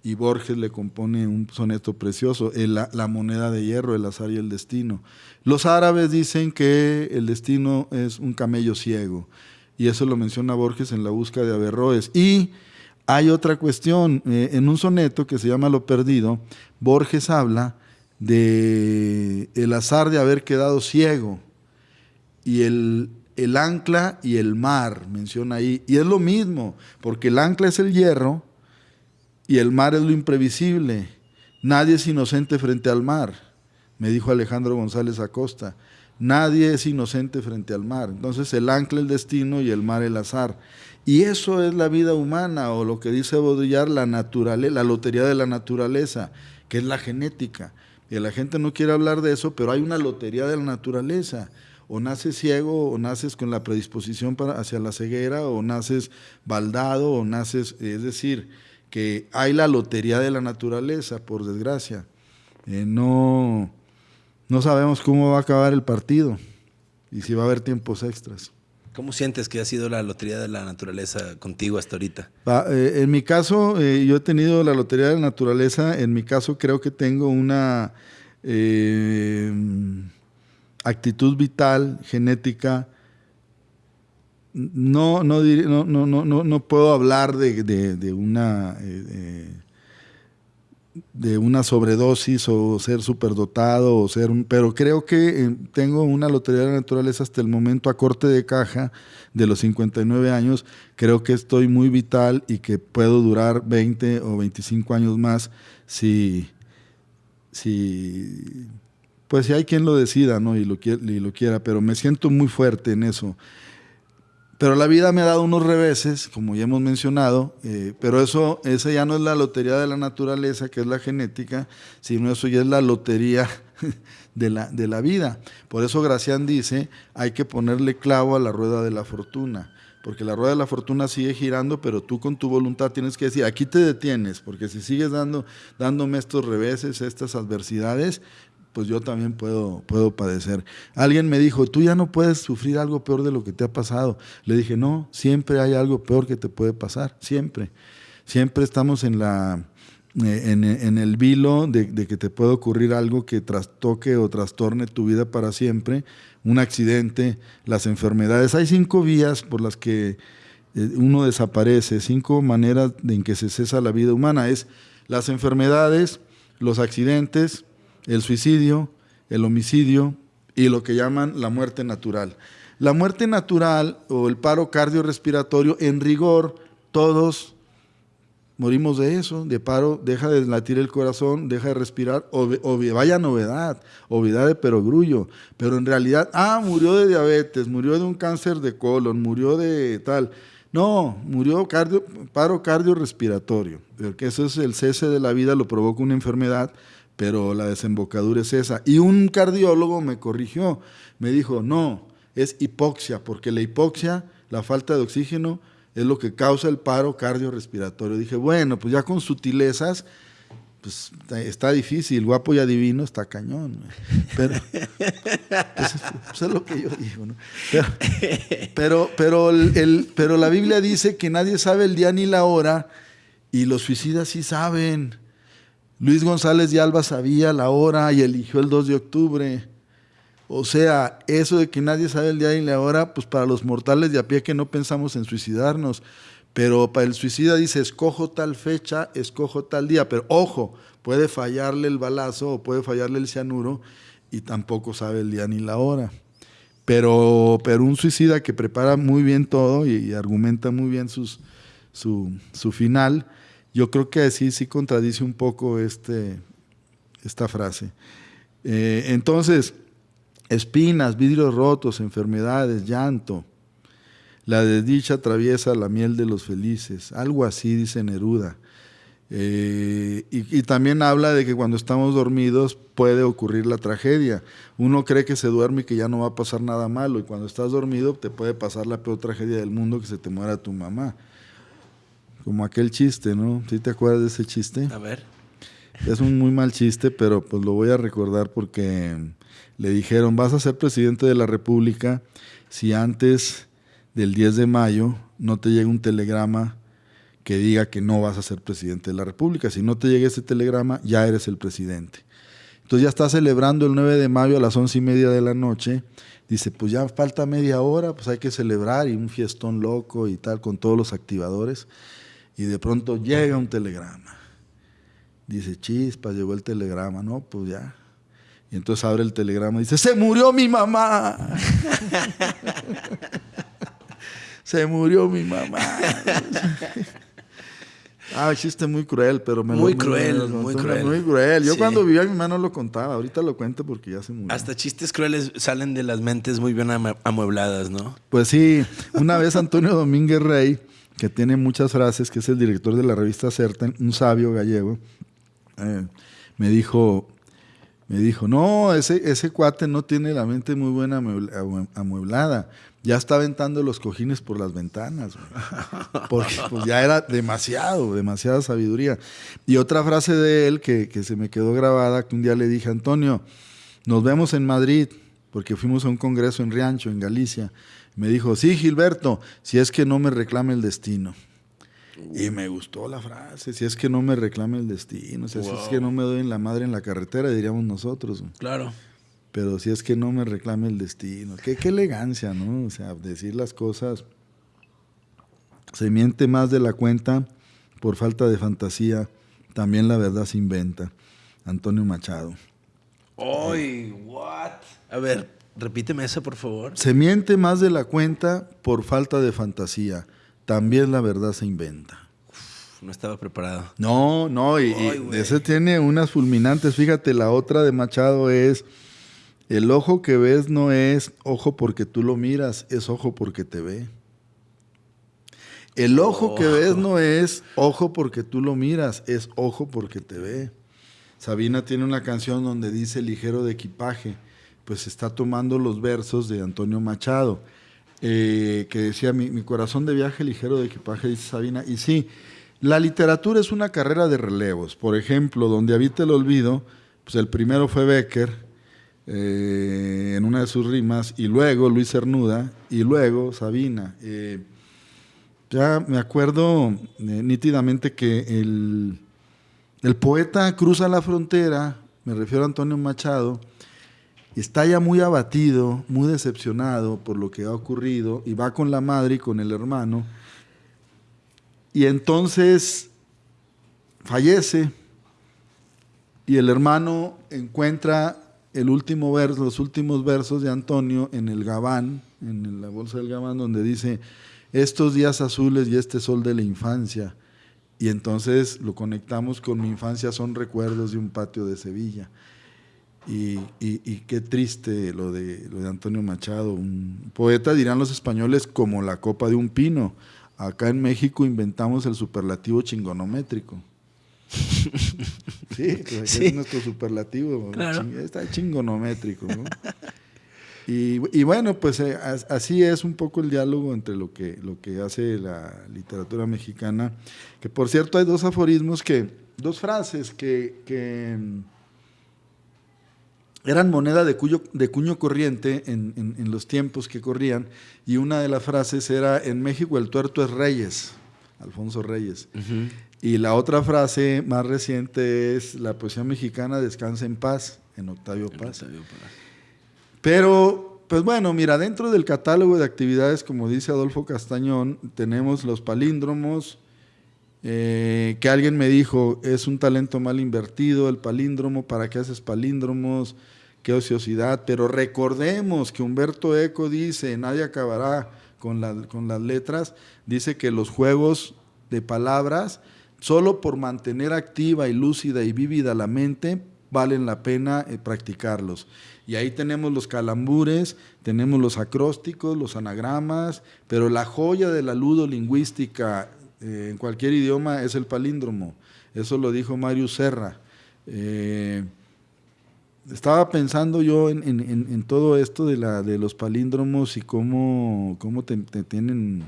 Y Borges le compone un soneto precioso, la, la moneda de hierro, el azar y el destino. Los árabes dicen que el destino es un camello ciego y eso lo menciona Borges en la búsqueda de Averroes. Y hay otra cuestión, eh, en un soneto que se llama Lo Perdido, Borges habla de el azar de haber quedado ciego y el, el ancla y el mar, menciona ahí. Y es lo mismo, porque el ancla es el hierro y el mar es lo imprevisible. Nadie es inocente frente al mar, me dijo Alejandro González Acosta. Nadie es inocente frente al mar. Entonces el ancla el destino y el mar el azar. Y eso es la vida humana, o lo que dice Baudrillard, la naturaleza, la lotería de la naturaleza, que es la genética. Y la gente no quiere hablar de eso, pero hay una lotería de la naturaleza. O naces ciego, o naces con la predisposición para, hacia la ceguera, o naces baldado, o naces, es decir, que hay la lotería de la naturaleza, por desgracia. Eh, no, no sabemos cómo va a acabar el partido y si va a haber tiempos extras. ¿Cómo sientes que ha sido la lotería de la naturaleza contigo hasta ahorita? Eh, en mi caso, eh, yo he tenido la lotería de la naturaleza. En mi caso, creo que tengo una eh, actitud vital, genética. No, no, no, no, no, no puedo hablar de, de una de una sobredosis o ser superdotado o ser. Pero creo que eh, tengo una lotería de la naturaleza hasta el momento a corte de caja de los 59 años. Creo que estoy muy vital y que puedo durar 20 o 25 años más si... si pues si hay quien lo decida ¿no? y, lo, y lo quiera, pero me siento muy fuerte en eso. Pero la vida me ha dado unos reveses, como ya hemos mencionado, eh, pero eso esa ya no es la lotería de la naturaleza, que es la genética, sino eso ya es la lotería de la, de la vida. Por eso Gracián dice, hay que ponerle clavo a la rueda de la fortuna, porque la rueda de la fortuna sigue girando, pero tú con tu voluntad tienes que decir, aquí te detienes, porque si sigues dando, dándome estos reveses, estas adversidades, pues yo también puedo, puedo padecer. Alguien me dijo, tú ya no puedes sufrir algo peor de lo que te ha pasado. Le dije, no, siempre hay algo peor que te puede pasar, siempre. Siempre estamos en, la, eh, en, el vilo de, que te puede ocurrir algo que trastoque o trastorne tu vida para siempre, un accidente, las enfermedades. Hay cinco vías por las que eh, uno desaparece, cinco maneras en que se cesa la vida humana. Es las enfermedades, los accidentes, el suicidio, el homicidio y lo que llaman la muerte natural. La muerte natural o el paro cardiorrespiratorio, en rigor, todos morimos de eso, de paro, deja de latir el corazón, deja de respirar, vaya novedad, obviedad de perogrullo, pero en realidad, ah, murió de diabetes, murió de un cáncer de colon, murió de tal. No, murió paro cardiorrespiratorio, porque eso es el cese de la vida, lo provoca una enfermedad, pero la desembocadura es esa. Y un cardiólogo me corrigió, me dijo, no, es hipoxia, porque la hipoxia, la falta de oxígeno, es lo que causa el paro cardiorrespiratorio. Dije, bueno, pues ya con sutilezas, pues está difícil, guapo y adivino está cañón. Pero, pues, pues, es lo que yo digo, ¿no? Pero, pero, el, pero la Biblia dice que nadie sabe el día ni la hora y los suicidas sí saben. Luis González de Alba sabía la hora y eligió el 2 de octubre. O sea, eso de que nadie sabe el día ni la hora, pues para los mortales de a pie que no pensamos en suicidarnos. Pero para el suicida dice, escojo tal fecha, escojo tal día. Pero ojo, puede fallarle el balazo o puede fallarle el cianuro y tampoco sabe el día ni la hora. Pero, pero un suicida que prepara muy bien todo y, argumenta muy bien su, su, final, yo creo que así sí contradice un poco este, esta frase. Eh, entonces, espinas, vidrios rotos, enfermedades, llanto, la desdicha atraviesa la miel de los felices, algo así dice Neruda. Eh, y, también habla de que cuando estamos dormidos puede ocurrir la tragedia. Uno cree que se duerme y que ya no va a pasar nada malo, y cuando estás dormido te puede pasar la peor tragedia del mundo, que se te muera tu mamá. Como aquel chiste, ¿no? ¿Sí te acuerdas de ese chiste? A ver. Es un muy mal chiste, pero pues lo voy a recordar porque le dijeron, vas a ser presidente de la República si antes del 10 de mayo no te llega un telegrama que diga que no vas a ser presidente de la República. Si no te llega ese telegrama, ya eres el presidente. Entonces ya está celebrando el 9 de mayo a las once y media de la noche. Dice, pues ya falta media hora, pues hay que celebrar y un fiestón loco y tal con todos los activadores. Y de pronto llega un telegrama. Dice, chispa, llegó el telegrama, ¿no? Pues ya. Y entonces abre el telegrama y dice, se murió mi mamá. se murió mi mamá. ah, chiste muy cruel, pero me muy cruel, muy cruel. Muy cruel. Yo cuando vivía mi mamá no lo contaba, ahorita lo cuento porque ya se murió. Hasta chistes crueles salen de las mentes muy bien amuebladas, ¿no? Pues sí, una vez Antonio Domínguez Rey, que tiene muchas frases, que es el director de la revista Certen, un sabio gallego, eh, me dijo, me dijo, no, ese, ese cuate no tiene la mente muy buena amueblada ya está aventando los cojines por las ventanas, porque pues, ya era demasiado, demasiada sabiduría. Y otra frase de él que, se me quedó grabada, que un día le dije, Antonio, nos vemos en Madrid, porque fuimos a un congreso en Riancho, en Galicia. Me dijo, sí, Gilberto, si es que no me reclame el destino. Y me gustó la frase, si es que no me reclame el destino, si es que no me doy en la madre en la carretera, diríamos nosotros. Claro pero si es que no me reclame el destino. Qué, qué elegancia, ¿no? O sea, decir las cosas. Se miente más de la cuenta por falta de fantasía. También la verdad se inventa. Antonio Machado. ¡Ay, what! A ver, repíteme esa, por favor. Se miente más de la cuenta por falta de fantasía. También la verdad se inventa. no estaba preparado. No, no, y ese tiene unas fulminantes. Fíjate, la otra de Machado es el ojo que ves no es ojo porque tú lo miras, es ojo porque te ve. El ojo que ves no es ojo porque tú lo miras, es ojo porque te ve. Sabina tiene una canción donde dice ligero de equipaje, pues está tomando los versos de Antonio Machado, eh, que decía mi, corazón de viaje ligero de equipaje, dice Sabina. Y sí, la literatura es una carrera de relevos. Por ejemplo, donde habita el olvido, pues el primero fue Becker, eh, en una de sus rimas, y luego Luis Cernuda, y luego Sabina. Eh, ya me acuerdo nítidamente que el, el poeta cruza la frontera, me refiero a Antonio Machado, está ya muy abatido, muy decepcionado por lo que ha ocurrido, y va con la madre y con el hermano, y entonces fallece, y el hermano encuentra el último verso, los últimos versos de Antonio en el Gabán, en la bolsa del Gabán, donde dice, estos días azules y este sol de la infancia. Y entonces lo conectamos con mi infancia, son recuerdos de un patio de Sevilla. Y, qué triste lo de, lo de Antonio Machado, un poeta, dirán los españoles, como la copa de un pino. Acá en México inventamos el superlativo chingonométrico. sí, pues es nuestro superlativo. está chingonométrico. Y, bueno, pues eh, así es un poco el diálogo entre lo que, lo que hace la literatura mexicana. Que por cierto hay dos aforismos que dos frases que, que eran moneda de, cuyo, de cuño corriente en, en, los tiempos que corrían, y una de las frases era, en México el tuerto es Reyes, Alfonso Reyes. Y la otra frase más reciente es, la poesía mexicana descansa en paz, en Octavio Paz. Pero, pues bueno, mira, dentro del catálogo de actividades, como dice Adolfo Castañón, tenemos los palíndromos, eh, que alguien me dijo, es un talento mal invertido el palíndromo, ¿para qué haces palíndromos? Qué ociosidad. Pero recordemos que Humberto Eco dice, nadie acabará con, con las letras, dice que los juegos de palabras, solo por mantener activa y lúcida y vívida la mente, valen la pena eh, practicarlos. Y ahí tenemos los calambures, tenemos los acrósticos, los anagramas, pero la joya de la ludolingüística eh, en cualquier idioma es el palíndromo. Eso lo dijo Mario Serra. Eh, estaba pensando yo en, todo esto de, la, de los palíndromos y cómo, cómo te, tienen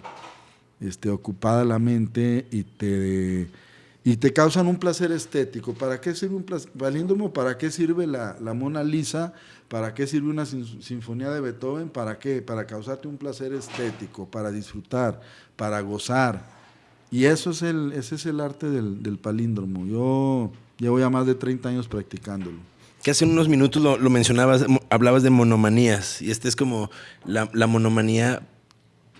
este, ocupada la mente y te, y te causan un placer estético. ¿Para qué sirve un palíndromo? ¿Para qué sirve la, la, Mona Lisa? ¿Para qué sirve una sinfonía de Beethoven? ¿Para qué? Para causarte un placer estético, para disfrutar, para gozar. Y eso es el, ese es el arte del, palíndromo. Yo llevo ya más de 30 años practicándolo. Que hace unos minutos lo, mencionabas, hablabas de monomanías, y esta es como la, monomanía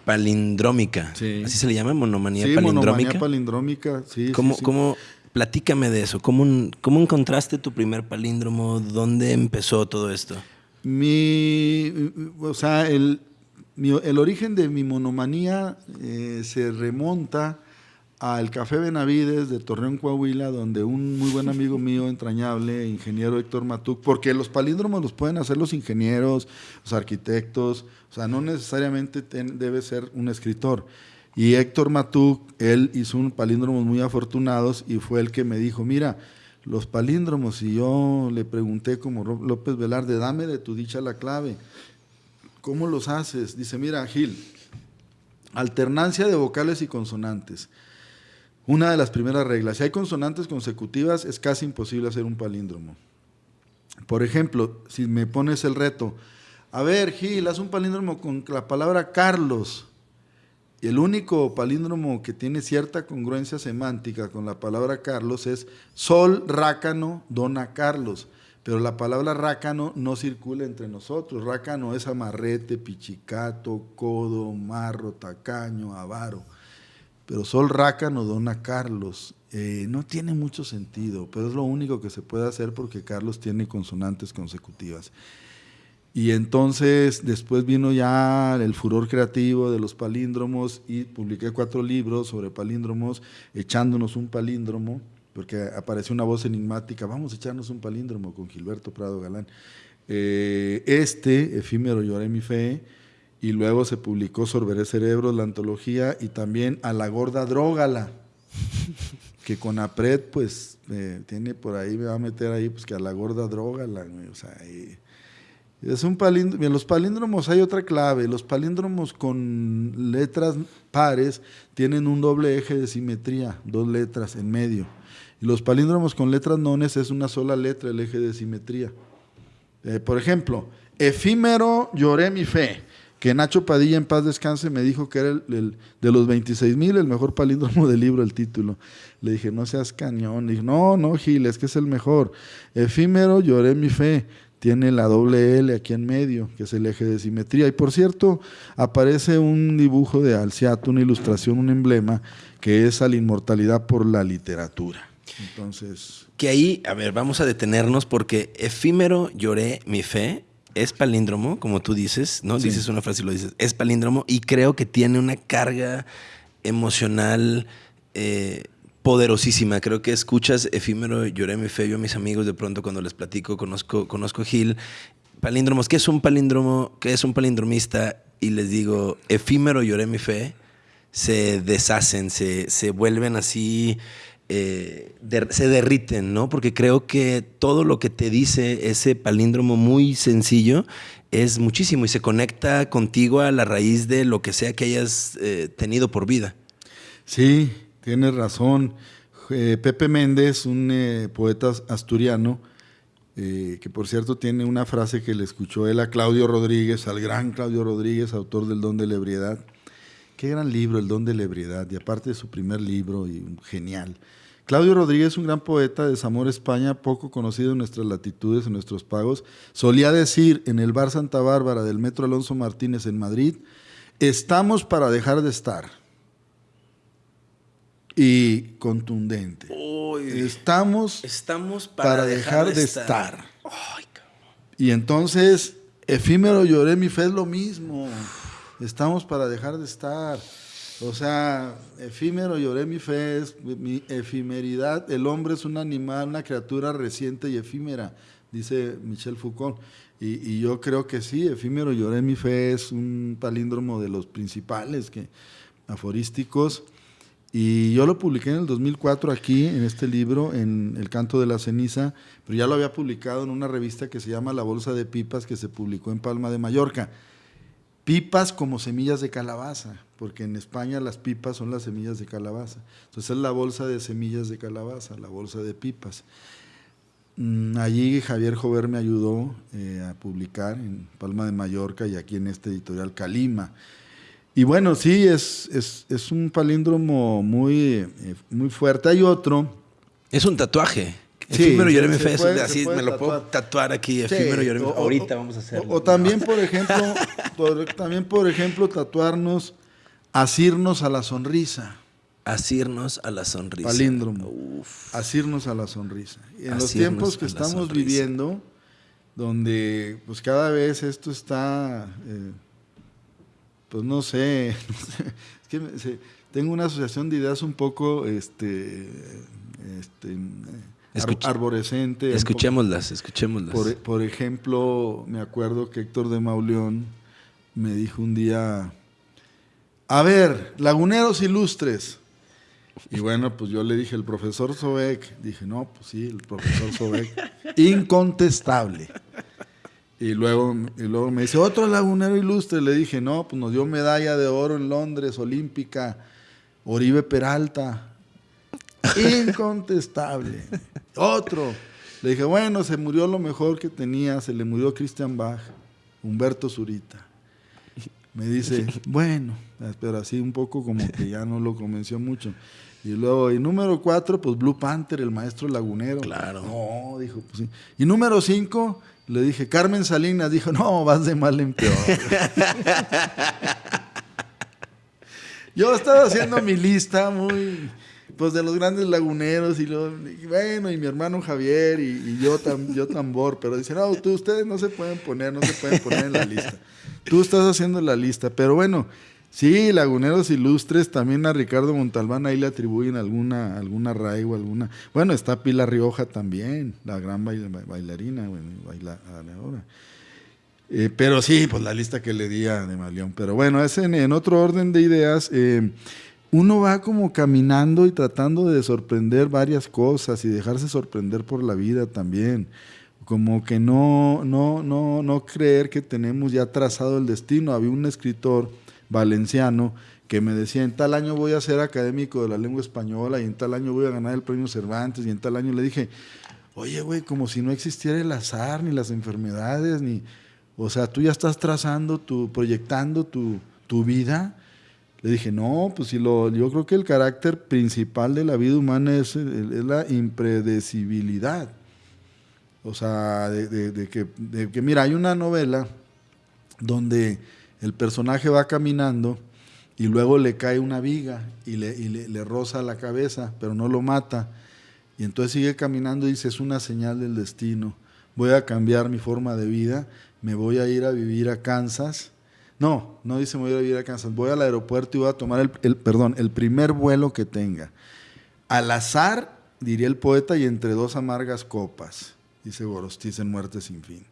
palindrómica. Así se le llama, monomanía sí, palindrómica. Monomanía palindrómica, sí. ¿Cómo, sí, ¿cómo, platícame de eso? ¿Cómo, ¿Cómo encontraste tu primer palíndromo? ¿Dónde empezó todo esto? Mi, o sea, el, el origen de mi monomanía eh, se remonta al Café Benavides de Torreón, Coahuila, donde un muy buen amigo mío, entrañable, ingeniero Héctor Matuc, porque los palíndromos los pueden hacer los ingenieros, los arquitectos, o sea, no necesariamente debe ser un escritor. Y Héctor Matuc, él hizo un palíndromos muy afortunados y fue el que me dijo, mira, los palíndromos, y yo le pregunté como López Velarde, dame de tu dicha la clave, ¿cómo los haces? Dice, mira, Gil, alternancia de vocales y consonantes. Una de las primeras reglas, si hay consonantes consecutivas, es casi imposible hacer un palíndromo. Por ejemplo, si me pones el reto, a ver, Gil, haz un palíndromo con la palabra Carlos. Y el único palíndromo que tiene cierta congruencia semántica con la palabra Carlos es Sol, Rácano, Dona Carlos. Pero la palabra rácano no circula entre nosotros. Rácano es amarrete, pichicato, codo, marro, tacaño, avaro pero Sol Rácano dona Carlos. Eh, no tiene mucho sentido, pero es lo único que se puede hacer porque Carlos tiene consonantes consecutivas. Y entonces después vino ya el furor creativo de los palíndromos y publiqué cuatro libros sobre palíndromos, echándonos un palíndromo, porque apareció una voz enigmática, vamos a echarnos un palíndromo con Gilberto Prado Galán. Eh, este, efímero lloré mi fe, y luego se publicó Sorberé Cerebros, la antología, y también A la Gorda Drógala, que con APRED, pues, tiene por ahí, me va a meter ahí, pues que a la Gorda Drógala, o sea, es un palíndromo, en los palíndromos hay otra clave, los palíndromos con letras pares tienen un doble eje de simetría, dos letras en medio, y los palíndromos con letras nones es una sola letra el eje de simetría. Eh, por ejemplo, efímero lloré mi fe que Nacho Padilla en paz descanse me dijo que era el, de los 26 mil el mejor palíndromo del libro, el título. Le dije, no seas cañón. Le no, no, Gil, es que es el mejor. Efímero, lloré mi fe. Tiene la doble L aquí en medio, que es el eje de simetría. Y por cierto, aparece un dibujo de Alciato, una ilustración, un emblema, que es a la inmortalidad por la literatura. Entonces. Que ahí, a ver, vamos a detenernos porque efímero, lloré mi fe es palíndromo, como tú dices, ¿no? Dices una frase y lo dices, es palíndromo y creo que tiene una carga emocional eh, poderosísima. Creo que escuchas efímero, lloré mi fe, yo a mis amigos de pronto cuando les platico, conozco, conozco Gil, palíndromos, ¿qué es un palíndromo? ¿Qué es un palindromista? Y les digo, efímero, lloré mi fe, se deshacen, se, se vuelven así eh, se derriten, ¿no? Porque creo que todo lo que te dice ese palíndromo muy sencillo es muchísimo y se conecta contigo a la raíz de lo que sea que hayas eh, tenido por vida. Sí, tienes razón. eh, Pepe Méndez, un poeta asturiano, que por cierto tiene una frase que le escuchó él a Claudio Rodríguez, al gran Claudio Rodríguez, autor del Don de la Ebriedad. Qué gran libro, El Don de la Ebriedad, y aparte de su primer libro, y genial. Claudio Rodríguez, un gran poeta de Zamora, España, poco conocido en nuestras latitudes, en nuestros pagos, solía decir en el bar Santa Bárbara del Metro Alonso Martínez en Madrid, estamos para dejar de estar. Y contundente. estamos, estamos para, dejar, de estar. y entonces, efímero lloré, mi fe es lo mismo. Estamos para dejar de estar. O sea, efímero lloré mi fe, es mi efimeridad. El hombre es un animal, una criatura reciente y efímera, dice Michel Foucault. Y, yo creo que sí, efímero lloré mi fe es un palíndromo de los principales que, aforísticos. Y yo lo publiqué en el 2004 aquí, en este libro, en El canto de la ceniza, pero ya lo había publicado en una revista que se llama La Bolsa de Pipas, que se publicó en Palma de Mallorca. Pipas como semillas de calabaza, porque en España las pipas son las semillas de calabaza. Entonces es la bolsa de semillas de calabaza, la bolsa de pipas. Mm, allí Javier Jover me ayudó eh, a publicar en Palma de Mallorca y aquí en este editorial Calima. Y bueno, sí, es, es, un palíndromo muy, eh, muy fuerte. Hay otro. Es un tatuaje. Efímero Jeremy Fest, así me lo puedo tatuar aquí, efímero Jeremy Ahorita vamos a hacerlo. O, también, por ejemplo, también, por ejemplo, tatuarnos, asirnos a la sonrisa. Asirnos a la sonrisa. Palíndromo. Asirnos a la sonrisa. en los tiempos que estamos viviendo, donde pues cada vez esto está, eh, pues no sé, es que tengo una asociación de ideas un poco, este, este arborescente. Escuchémoslas, escuchémoslas. Por, por, ejemplo, me acuerdo que Héctor de Mauleón me dijo un día, a ver, laguneros ilustres. Y bueno, pues yo le dije, el profesor Sobek. Dije, no, pues sí, el profesor Sobek. Incontestable. Y luego, y luego me dice, otro lagunero ilustre. Le dije, no, pues nos dio medalla de oro en Londres, olímpica, Oribe Peralta. Incontestable. Otro. Le dije, bueno, se murió lo mejor que tenía, se le murió Christian Bach, Humberto Zurita. Me dice, bueno, pero así un poco como que ya no lo convenció mucho. Y luego, y número cuatro, pues Blue Panther, el maestro lagunero. Claro. No, dijo, pues sí. Y número cinco, le dije, Carmen Salinas, dijo, no, vas de mal en peor. Yo estaba haciendo mi lista muy pues de los grandes laguneros y, lo, bueno, y mi hermano Javier y, yo, tam, yo tambor, pero dicen, no, tú, ustedes no se pueden poner, no se pueden poner en la lista. Tú estás haciendo la lista, pero bueno, sí, laguneros ilustres, también a Ricardo Montalbán ahí le atribuyen alguna, alguna o alguna, bueno, está Pilar Rioja también, la gran bailarina, bueno, bailadora. Eh, pero sí, pues la lista que le di a de Malión. Pero bueno, es en, otro orden de ideas. Eh, uno va como caminando y tratando de sorprender varias cosas y dejarse sorprender por la vida también. Como que no, no, no, no creer que tenemos ya trazado el destino. Había un escritor valenciano que me decía, en tal año voy a ser académico de la lengua española y en tal año voy a ganar el premio Cervantes y en tal año le dije, oye, güey, como si no existiera el azar, ni las enfermedades, ni... O sea, tú ya estás trazando, tu, proyectando tu, tu vida le dije, no, pues si lo, yo creo que el carácter principal de la vida humana es, la impredecibilidad. O sea, de, que, mira, hay una novela donde el personaje va caminando y luego le cae una viga y le, le, roza la cabeza, pero no lo mata. Y entonces sigue caminando y dice, es una señal del destino. Voy a cambiar mi forma de vida, me voy a ir a vivir a Kansas no, no dice me voy a vivir a Kansas. Voy al aeropuerto y voy a tomar el, perdón, el primer vuelo que tenga. Al azar, diría el poeta, y entre dos amargas copas, dice Gorostiz en Muerte sin fin.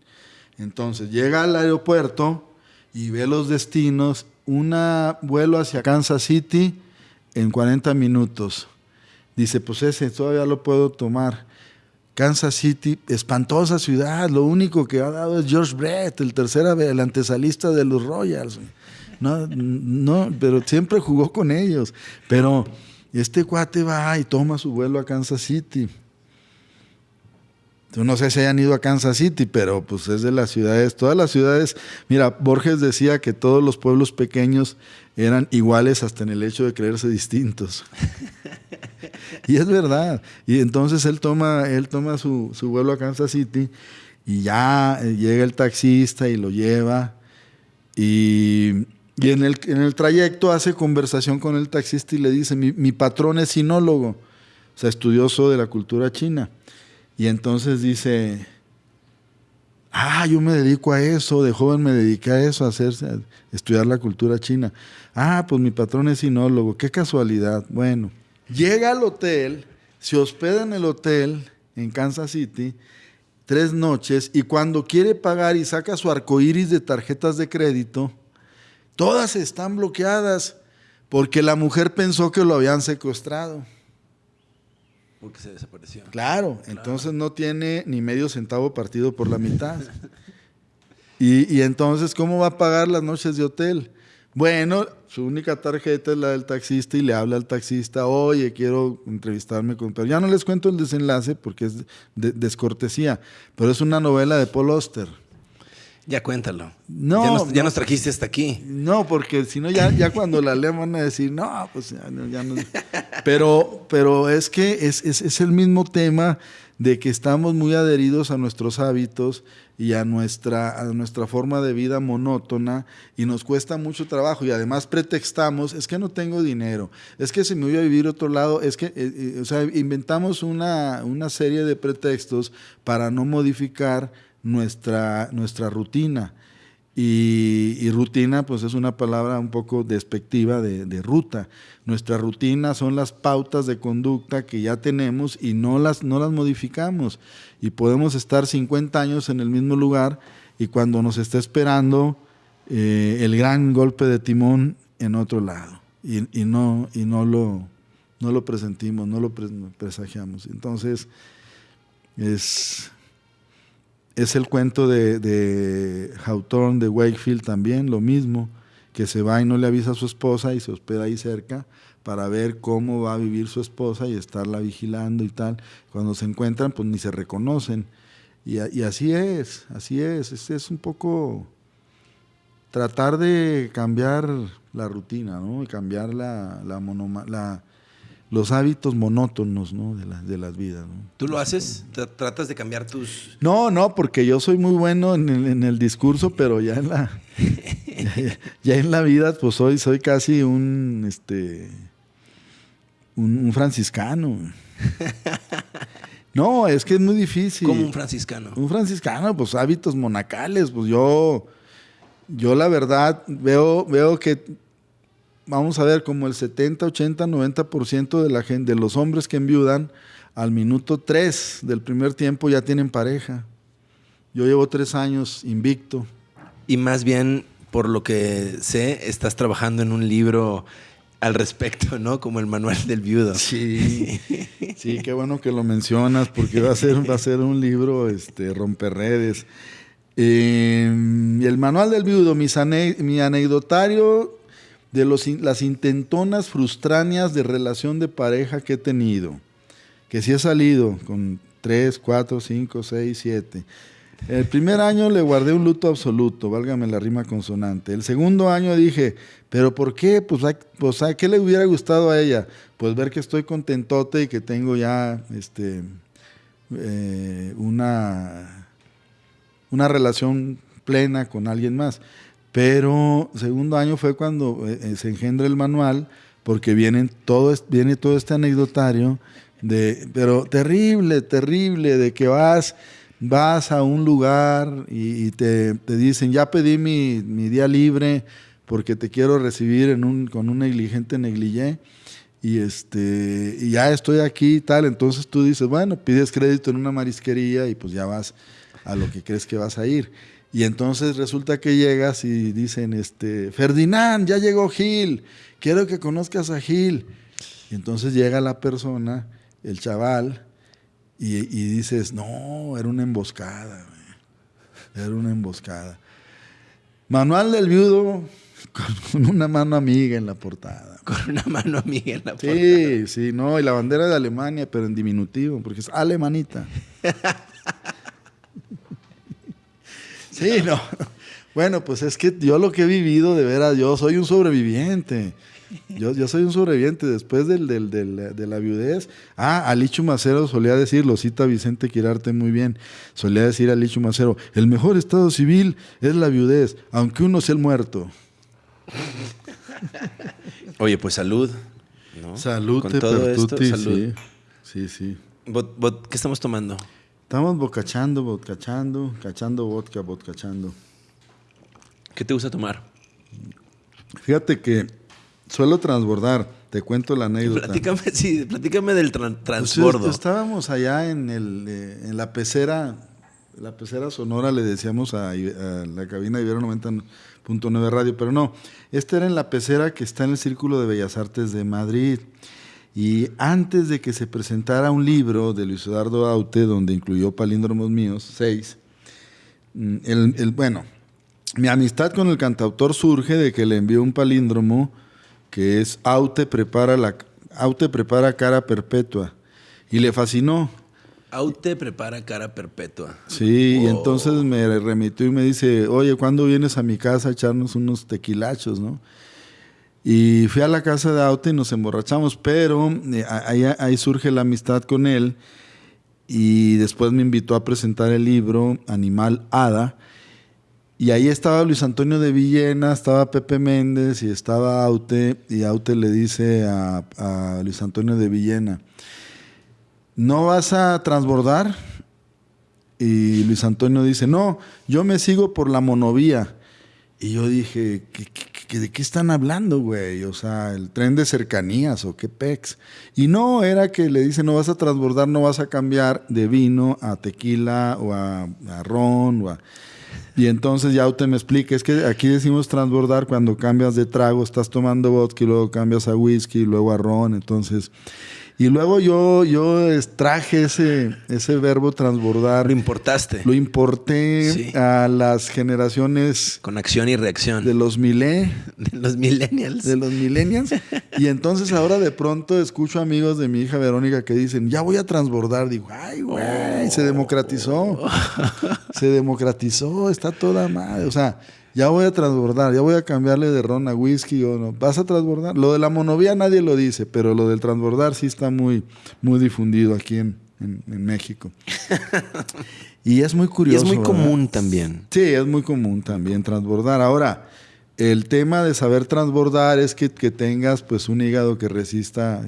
Entonces llega al aeropuerto y ve los destinos, un vuelo hacia Kansas City en 40 minutos. Dice, pues ese todavía lo puedo tomar. Kansas City, espantosa ciudad, lo único que ha dado es George Brett, el tercera, el antesalista de los Royals. No, no, pero siempre jugó con ellos. Pero este cuate va y toma su vuelo a Kansas City. No sé si hayan ido a Kansas City, pero pues es de las ciudades, todas las ciudades. Mira, Borges decía que todos los pueblos pequeños eran iguales hasta en el hecho de creerse distintos. y es verdad. Y entonces él toma, él toma su, su vuelo a Kansas City y ya llega el taxista y lo lleva. Y, y en, el, en, el, trayecto hace conversación con el taxista y le dice, mi, mi patrón es sinólogo, o sea, estudioso de la cultura china. Y entonces dice, ah, yo me dedico a eso, de joven me dediqué a eso, a, hacerse, a estudiar la cultura china. Ah, pues mi patrón es sinólogo, qué casualidad. Bueno, llega al hotel, se hospeda en el hotel en Kansas City tres noches y cuando quiere pagar y saca su arcoíris de tarjetas de crédito, todas están bloqueadas porque la mujer pensó que lo habían secuestrado. Porque se desapareció. Claro, claro, entonces no tiene ni medio centavo partido por la mitad. y, y, entonces, ¿cómo va a pagar las noches de hotel? Bueno, su única tarjeta es la del taxista y le habla al taxista, oye, quiero entrevistarme con... Pero ya no les cuento el desenlace porque es de, descortesía, pero es una novela de Paul Auster. Ya cuéntalo. No, ya nos, ya nos trajiste hasta aquí. No, porque si no, ya, ya cuando la lean van a decir, no, pues ya, ya no. Pero, pero es que es, es, es, el mismo tema de que estamos muy adheridos a nuestros hábitos y a nuestra, a nuestra forma de vida monótona y nos cuesta mucho trabajo y además pretextamos, es que no tengo dinero, es que si me voy a vivir otro lado, es que, eh, eh, o sea, inventamos una, una serie de pretextos para no modificar nuestra, nuestra rutina. Y, rutina, pues es una palabra un poco despectiva de, de, ruta. Nuestra rutina son las pautas de conducta que ya tenemos y no las, no las modificamos. Y podemos estar 50 años en el mismo lugar y cuando nos está esperando eh, el gran golpe de timón en otro lado. Y, y, no, y no, lo, no lo presentimos, no lo presagiamos. Entonces, es es el cuento de, de Hawthorne, de Wakefield también, lo mismo, que se va y no le avisa a su esposa y se hospeda ahí cerca para ver cómo va a vivir su esposa y estarla vigilando y tal. Cuando se encuentran, pues ni se reconocen. Y, y así es, así es. Es, un poco tratar de cambiar la rutina, ¿no? Y cambiar la, la, monoma, la, los hábitos monótonos ¿no? de, la, de las vidas. ¿no? ¿Tú lo haces? ¿Tratas de cambiar tus...? No, no, porque yo soy muy bueno en el, en el discurso, pero ya en la ya, ya, en la vida, pues soy, soy casi un, este, un, un franciscano. No, es que es muy difícil. ¿Cómo un franciscano? Un franciscano, pues hábitos monacales. Pues yo, yo la verdad veo, veo que vamos a ver, como el 70, 80, 90% de la gente, de los hombres que enviudan, al minuto 3 del primer tiempo ya tienen pareja. Yo llevo tres años invicto. Y más bien, por lo que sé, estás trabajando en un libro al respecto, ¿no? Como el manual del viudo. Sí, sí, qué bueno que lo mencionas, porque va a ser, va a ser un libro este, romperredes. Eh, el manual del viudo, mis ane mi anecdotario de los, las intentonas frustrañas de relación de pareja que he tenido, que sí he salido con 3, 4, 5, 6, 7. El primer año le guardé un luto absoluto, válgame la rima consonante. El segundo año dije, ¿pero por qué? Pues, pues ¿a qué le hubiera gustado a ella? Pues ver que estoy contentote y que tengo ya este, eh, una, una relación plena con alguien más. Pero segundo año fue cuando eh, se engendra el manual, porque vienen todo, viene todo este anecdotario, de, pero terrible, terrible, de que vas, vas a un lugar y, y te, te, dicen, ya pedí mi, mi, día libre porque te quiero recibir en un, con un negligente negligé y, este, y ya estoy aquí y tal. Entonces tú dices, bueno, pides crédito en una marisquería y pues ya vas a lo que crees que vas a ir. Y entonces resulta que llegas y dicen, este, Ferdinand, ya llegó Gil, quiero que conozcas a Gil. Y entonces llega la persona, el chaval, y, y dices, no, era una emboscada, era una emboscada. Manual del viudo, Con, una mano amiga en la portada. Con una mano amiga en la portada. Sí, sí, no, y la bandera de Alemania, pero en diminutivo, porque es alemanita. sí, no. Bueno, pues es que yo lo que he vivido, de veras, yo soy un sobreviviente. Yo, yo soy un sobreviviente después del, del, de la viudez. Ah, Alichu Macero solía decirlo, cita Vicente Quirarte muy bien. Solía decir Alichu Macero, el mejor estado civil es la viudez, aunque uno sea el muerto. Oye, pues salud. Salud, Con todo esto, salud. Sí, sí. sí. ¿Qué estamos tomando? Estamos bocachando, bocachando, cachando vodka, vodkachando. ¿Qué te gusta tomar? Fíjate que suelo transbordar. Te cuento la anécdota. Platícame, sí, platícame del pues, transbordo. estábamos allá en, el, eh, en la pecera, la pecera sonora, le decíamos a, la cabina de Ibero 90.9 Radio, pero no, esta era en la pecera que está en el Círculo de Bellas Artes de Madrid. Y antes de que se presentara un libro de Luis Eduardo Aute, donde incluyó palíndromos míos, seis, mm, el, el, bueno, mi amistad con el cantautor surge de que le envió un palíndromo que es Aute prepara, la, Aute prepara cara perpetua. Y le fascinó. Aute prepara cara perpetua. Sí, y entonces me remitió y me dice, oye, ¿cuándo vienes a mi casa a echarnos unos tequilachos, no? Y fui a la casa de Aute y nos emborrachamos, pero eh, ahí, ahí surge la amistad con él y después me invitó a presentar el libro Animal Hada, y ahí estaba Luis Antonio de Villena, estaba Pepe Méndez y estaba Aute. Y Aute le dice a, Luis Antonio de Villena, ¿no vas a transbordar? Y Luis Antonio dice, no, yo me sigo por la monovía. Y yo dije, de qué están hablando, güey? O sea, el tren de cercanías o qué pex. Y no, era que le dice, no vas a transbordar, no vas a cambiar de vino a tequila o a, ron. Y entonces ya usted me explica, es que aquí decimos transbordar cuando cambias de trago, estás tomando vodka y luego cambias a whisky y luego a ron, entonces... Y luego yo, yo extraje ese, ese verbo transbordar. Lo importaste. Lo importé a las generaciones. Con acción y reacción. De los milé. De los millennials. De los millennials. y entonces ahora de pronto escucho amigos de mi hija Verónica que dicen, ya voy a transbordar. Digo, ay, güey, se democratizó. se democratizó, está toda madre. O sea, ya voy a transbordar, ya voy a cambiarle de ron a whisky o no. ¿Vas a transbordar? Lo de la monovía nadie lo dice, pero lo del transbordar sí está muy, muy difundido aquí en, México. y es muy curioso. Y es muy común también. Sí, es muy común también transbordar. Ahora, el tema de saber transbordar es que, que tengas pues un hígado que resista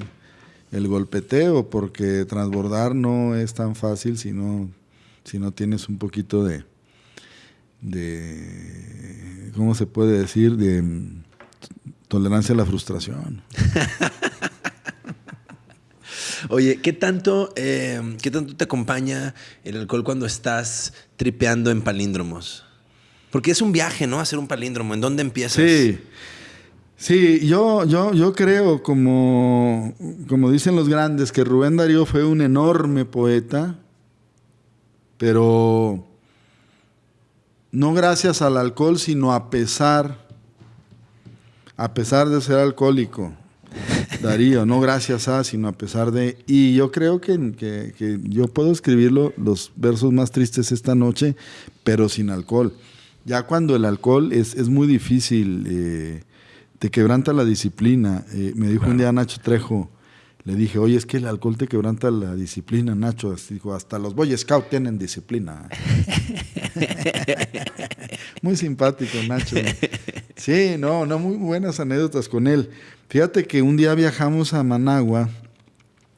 el golpeteo, porque transbordar no es tan fácil si no, si no tienes un poquito de de, ¿cómo se puede decir? De tolerancia a la frustración. Oye, ¿qué tanto, eh, ¿qué tanto te acompaña el alcohol cuando estás tripeando en palíndromos? Porque es un viaje, ¿no? Hacer un palíndromo. ¿En dónde empiezas? Sí. Sí, yo, yo, yo creo, como, como dicen los grandes, que Rubén Darío fue un enorme poeta, pero no gracias al alcohol, sino a pesar, a pesar de ser alcohólico. Darío, no gracias a, sino a pesar de... Y yo creo que, yo puedo escribir los versos más tristes esta noche, pero sin alcohol. Ya cuando el alcohol es, es muy difícil, eh, te quebranta la disciplina. Eh, me dijo un día Nacho Trejo, le dije, oye, es que el alcohol te quebranta la disciplina, Nacho. Dijo, hasta los Boy Scouts tienen disciplina. muy simpático, Nacho. Sí, no, no, muy buenas anécdotas con él. Fíjate que un día viajamos a Managua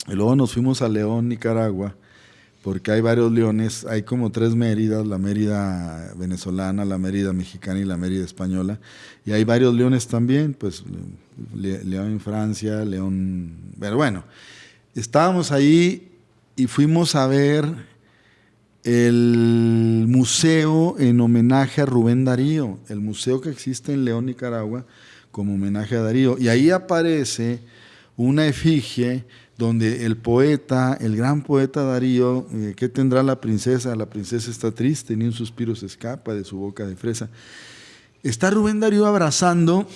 y luego nos fuimos a León, Nicaragua porque hay varios leones, hay como tres Méridas, la Mérida venezolana, la Mérida mexicana y la Mérida española, y hay varios leones también, pues León en Francia, León, pero bueno, estábamos ahí y fuimos a ver el museo en homenaje a Rubén Darío, el museo que existe en León, Nicaragua, como homenaje a Darío, y ahí aparece una efigie donde el poeta, el gran poeta Darío, eh, ¿qué tendrá la princesa? La princesa está triste, ni un suspiro se escapa de su boca de fresa. Está Rubén Darío abrazando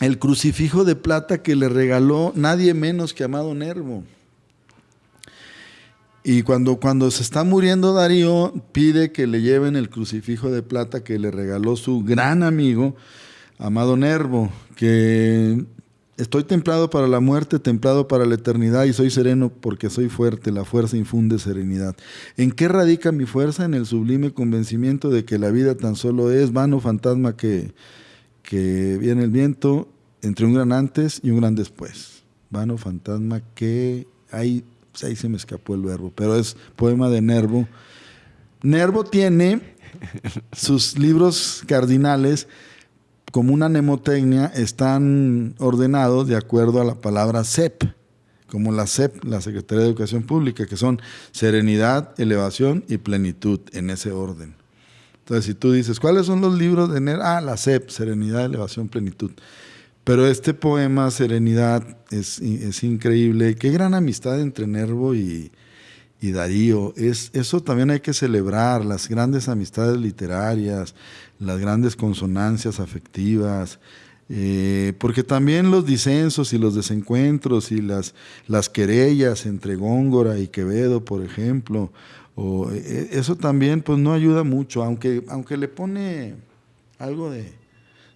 el crucifijo de plata que le regaló nadie menos que Amado Nervo. Y cuando, cuando se está muriendo Darío, pide que le lleven el crucifijo de plata que le regaló su gran amigo, Amado Nervo, que estoy templado para la muerte, templado para la eternidad y soy sereno porque soy fuerte, la fuerza infunde serenidad. ¿En qué radica mi fuerza? En el sublime convencimiento de que la vida tan solo es vano fantasma que, que viene el viento entre un gran antes y un gran después. Vano fantasma que hay ahí se me escapó el verbo, pero es poema de Nervo. Nervo tiene sus libros cardinales como una mnemotecnia, están ordenados de acuerdo a la palabra CEP, como la CEP, la Secretaría de Educación Pública, que son serenidad, elevación y plenitud, en ese orden. Entonces, si tú dices, ¿cuáles son los libros de Nervo? Ah, la CEP, serenidad, elevación, plenitud. Pero este poema, Serenidad, es, increíble. Qué gran amistad entre Nervo y, Darío. Es, eso también hay que celebrar, las grandes amistades literarias, las grandes consonancias afectivas. Eh, porque también los disensos y los desencuentros y las, las querellas entre Góngora y Quevedo, por ejemplo, o, eh, eso también pues no ayuda mucho, aunque, aunque le pone algo de,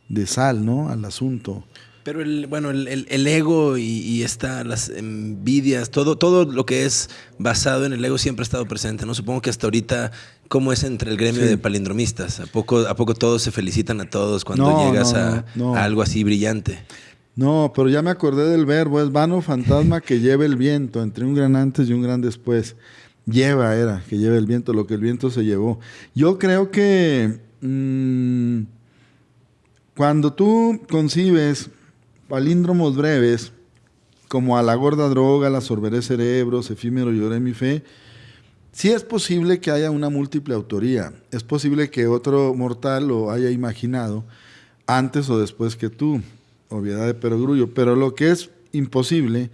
de sal, ¿no? Al asunto. Pero el, bueno, el, ego y, las envidias, todo, todo lo que es basado en el ego siempre ha estado presente, ¿no? Supongo que hasta ahorita, ¿cómo es entre el gremio de palindromistas? ¿A poco, ¿A poco todos se felicitan a todos cuando llegas a, algo así brillante? No, pero ya me acordé del verbo, es vano fantasma que lleva el viento, entre un gran antes y un gran después. Lleva era, que lleva el viento, lo que el viento se llevó. Yo creo que... Mm, cuando tú concibes palíndromos breves, como a la gorda droga, la sorberé cerebros, efímero lloré mi fe, sí es posible que haya una múltiple autoría. Es posible que otro mortal lo haya imaginado antes o después que tú, obviedad de perogrullo. Pero lo que es imposible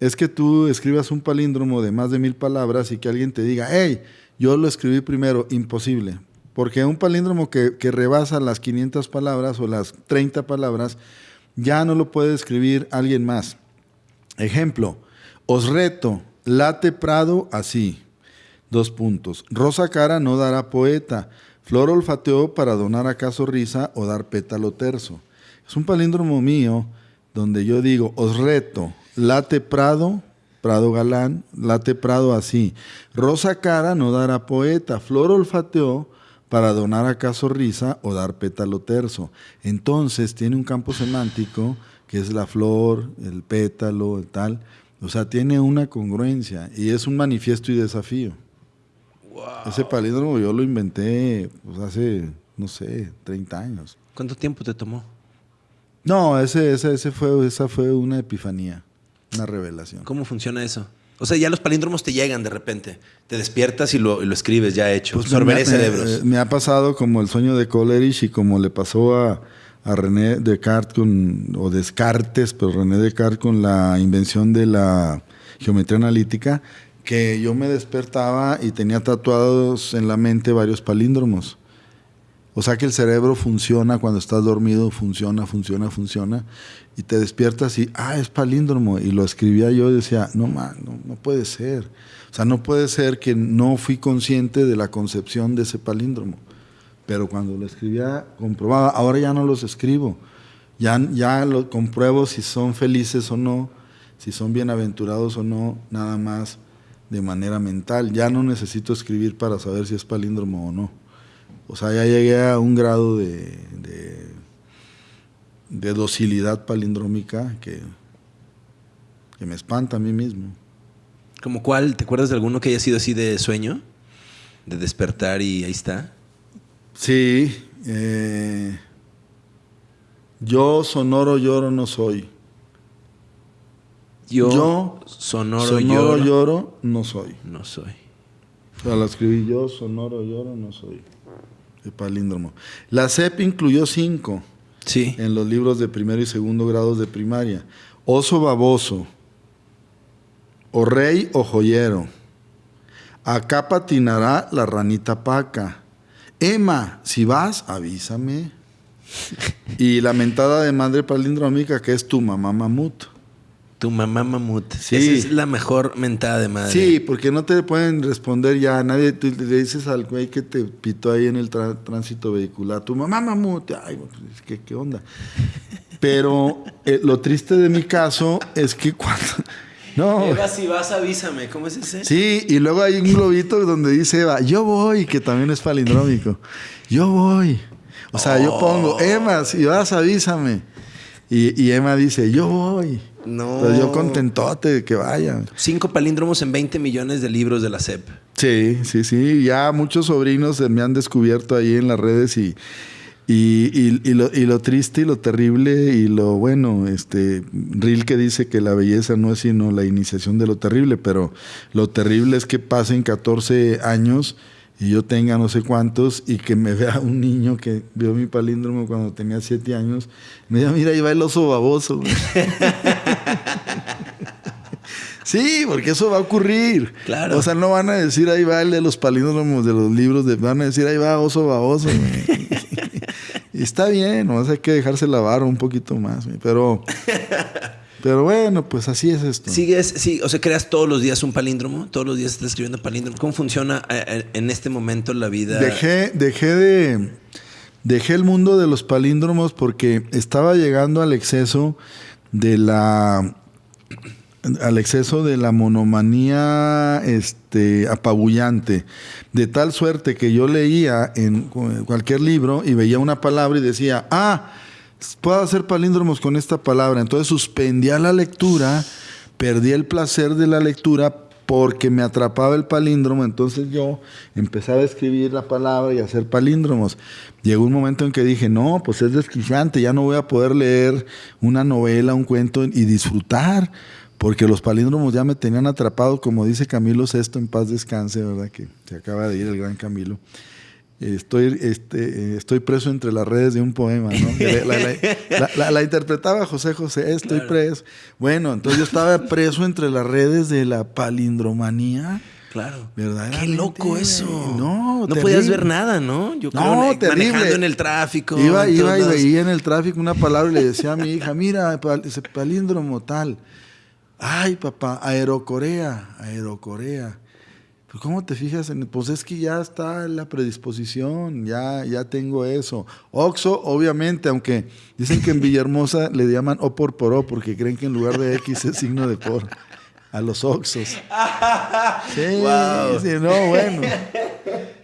es que tú escribas un palíndromo de más de mil palabras y que alguien te diga, hey, yo lo escribí primero, imposible. Porque un palíndromo que, rebasa las 500 palabras o las 30 palabras, ya no lo puede escribir alguien más. Ejemplo, os reto, late Prado así. Dos puntos. Rosa cara no dará poeta. Flor olfateó para donar acaso risa o dar pétalo terzo. Es un palíndromo mío donde yo digo, os reto, late Prado, Prado galán, late Prado así. Rosa cara no dará poeta. Flor olfateó para donar acaso risa o dar pétalo terzo. Entonces tiene un campo semántico que es la flor, el pétalo, el tal. O sea, tiene una congruencia y es un manifiesto y desafío. Ese palíndromo yo lo inventé pues, hace, no sé, 30 años. ¿Cuánto tiempo te tomó? No, ese, ese, ese fue, esa fue una epifanía, una revelación. ¿Cómo funciona eso? O sea, ya los palíndromos te llegan de repente. Te despiertas y lo, escribes ya hecho. Pues Sorberé cerebros. Eh, me, ha pasado como el sueño de Coleridge y como le pasó a, René Descartes con, o Descartes, pero René Descartes con la invención de la geometría analítica, que yo me despertaba y tenía tatuados en la mente varios palíndromos. O sea que el cerebro funciona cuando estás dormido, funciona, funciona, funciona. Y te despiertas y, ah, es palíndromo. Y lo escribía yo y decía, no, man, no, puede ser. O sea, no puede ser que no fui consciente de la concepción de ese palíndromo. Pero cuando lo escribía, comprobaba. Ahora ya no los escribo. Ya, ya lo compruebo si son felices o no, si son bienaventurados o no, nada más de manera mental. Ya no necesito escribir para saber si es palíndromo o no. O sea, ya llegué a un grado de, de, docilidad palindrómica que, que me espanta a mí mismo. ¿Como cuál? ¿Te acuerdas de alguno que haya sido así de sueño? De despertar y ahí está. Sí. Eh, yo sonoro lloro no soy. Yo, sonoro, lloro, no soy. No soy. O sea, la escribí yo, sonoro lloro no soy palíndromo. La CEP incluyó cinco sí. en los libros de primero y segundo grados de primaria. Oso baboso, o rey o joyero. Acá patinará la ranita paca. Emma, si vas, avísame. y la mentada de madre palindrómica que es tu mamá mamut. Tu mamá mamut. Sí. Esa es la mejor mentada de madre. Sí, porque no te pueden responder ya. Nadie tú le dices al güey que te pitó ahí en el tránsito vehicular. Tu mamá mamut. Ay, pues, ¿qué, qué onda? Pero eh, lo triste de mi caso es que cuando. No. Eva, si vas, avísame. ¿Cómo es ese? Sí, y luego hay un globito donde dice Eva, yo voy, que también es palindrómico. Yo voy. O sea, yo pongo, Emma, si vas, avísame. Y, y Emma dice, yo voy. No. Entonces yo contentote de que vaya. Cinco palíndromos en 20 millones de libros de la SEP. Sí, sí, sí. Ya muchos sobrinos me han descubierto ahí en las redes y, y, y- y lo, y lo triste y lo terrible y lo bueno, este, Rilke dice que la belleza no es sino la iniciación de lo terrible, pero lo terrible es que pasen 14 años y yo tenga no sé cuántos y que me vea un niño que vio mi palíndromo cuando tenía 7 años, me diga, mira, ahí va el oso baboso. güey". Sí, porque eso va a ocurrir. Claro. O sea, no van a decir ahí va el de los palíndromos de los libros, de, van a decir ahí va oso baboso. y está bien, no hay que dejarse lavar un poquito más. Pero, pero bueno, pues así es esto. ¿Sigues, sí, o sea, creas todos los días un palíndromo? ¿Todos los días estás escribiendo palíndromo? ¿Cómo funciona eh, eh, en este momento la vida? Dejé, dejé de. Dejé el mundo de los palíndromos porque estaba llegando al exceso de la. al exceso de la monomanía este, apabullante. De tal suerte que yo leía en cu- cualquier libro y veía una palabra y decía, ah, puedo hacer palíndromos con esta palabra. Entonces suspendía la lectura, perdí el placer de la lectura porque me atrapaba el palíndromo. Entonces yo empezaba a escribir la palabra y a hacer palíndromos. Llegó un momento en que dije, no, pues es desquiciante, ya no voy a poder leer una novela, un cuento y disfrutar. Porque los palíndromos ya me tenían atrapado, como dice Camilo VI, en paz descanse, ¿verdad? Que se acaba de ir el gran Camilo. Estoy, este, eh, estoy preso entre las redes de un poema, ¿no? La, la- la- la- la interpretaba José José, estoy preso. Bueno, entonces yo estaba preso entre las redes de la palindromanía. Claro. Verdaderamente, Qué loco eso. No, no terrible. podías ver nada, ¿no? Yo creo No, ne- terrible. manejando en el tráfico. Iba, iba y veía en el tráfico una palabra y le decía a mi hija, mira, pal- ese palíndromo tal. Ay, papá, Aerocorea, Aerocorea. Pues, ¿Cómo te fijas en Pues es que ya está la predisposición, ya, ya tengo eso. Oxo, obviamente, aunque dicen que en Villahermosa le llaman O por por O, porque creen que en lugar de X es signo de por. A los Oxos. Sí, Wow. sí, no, bueno.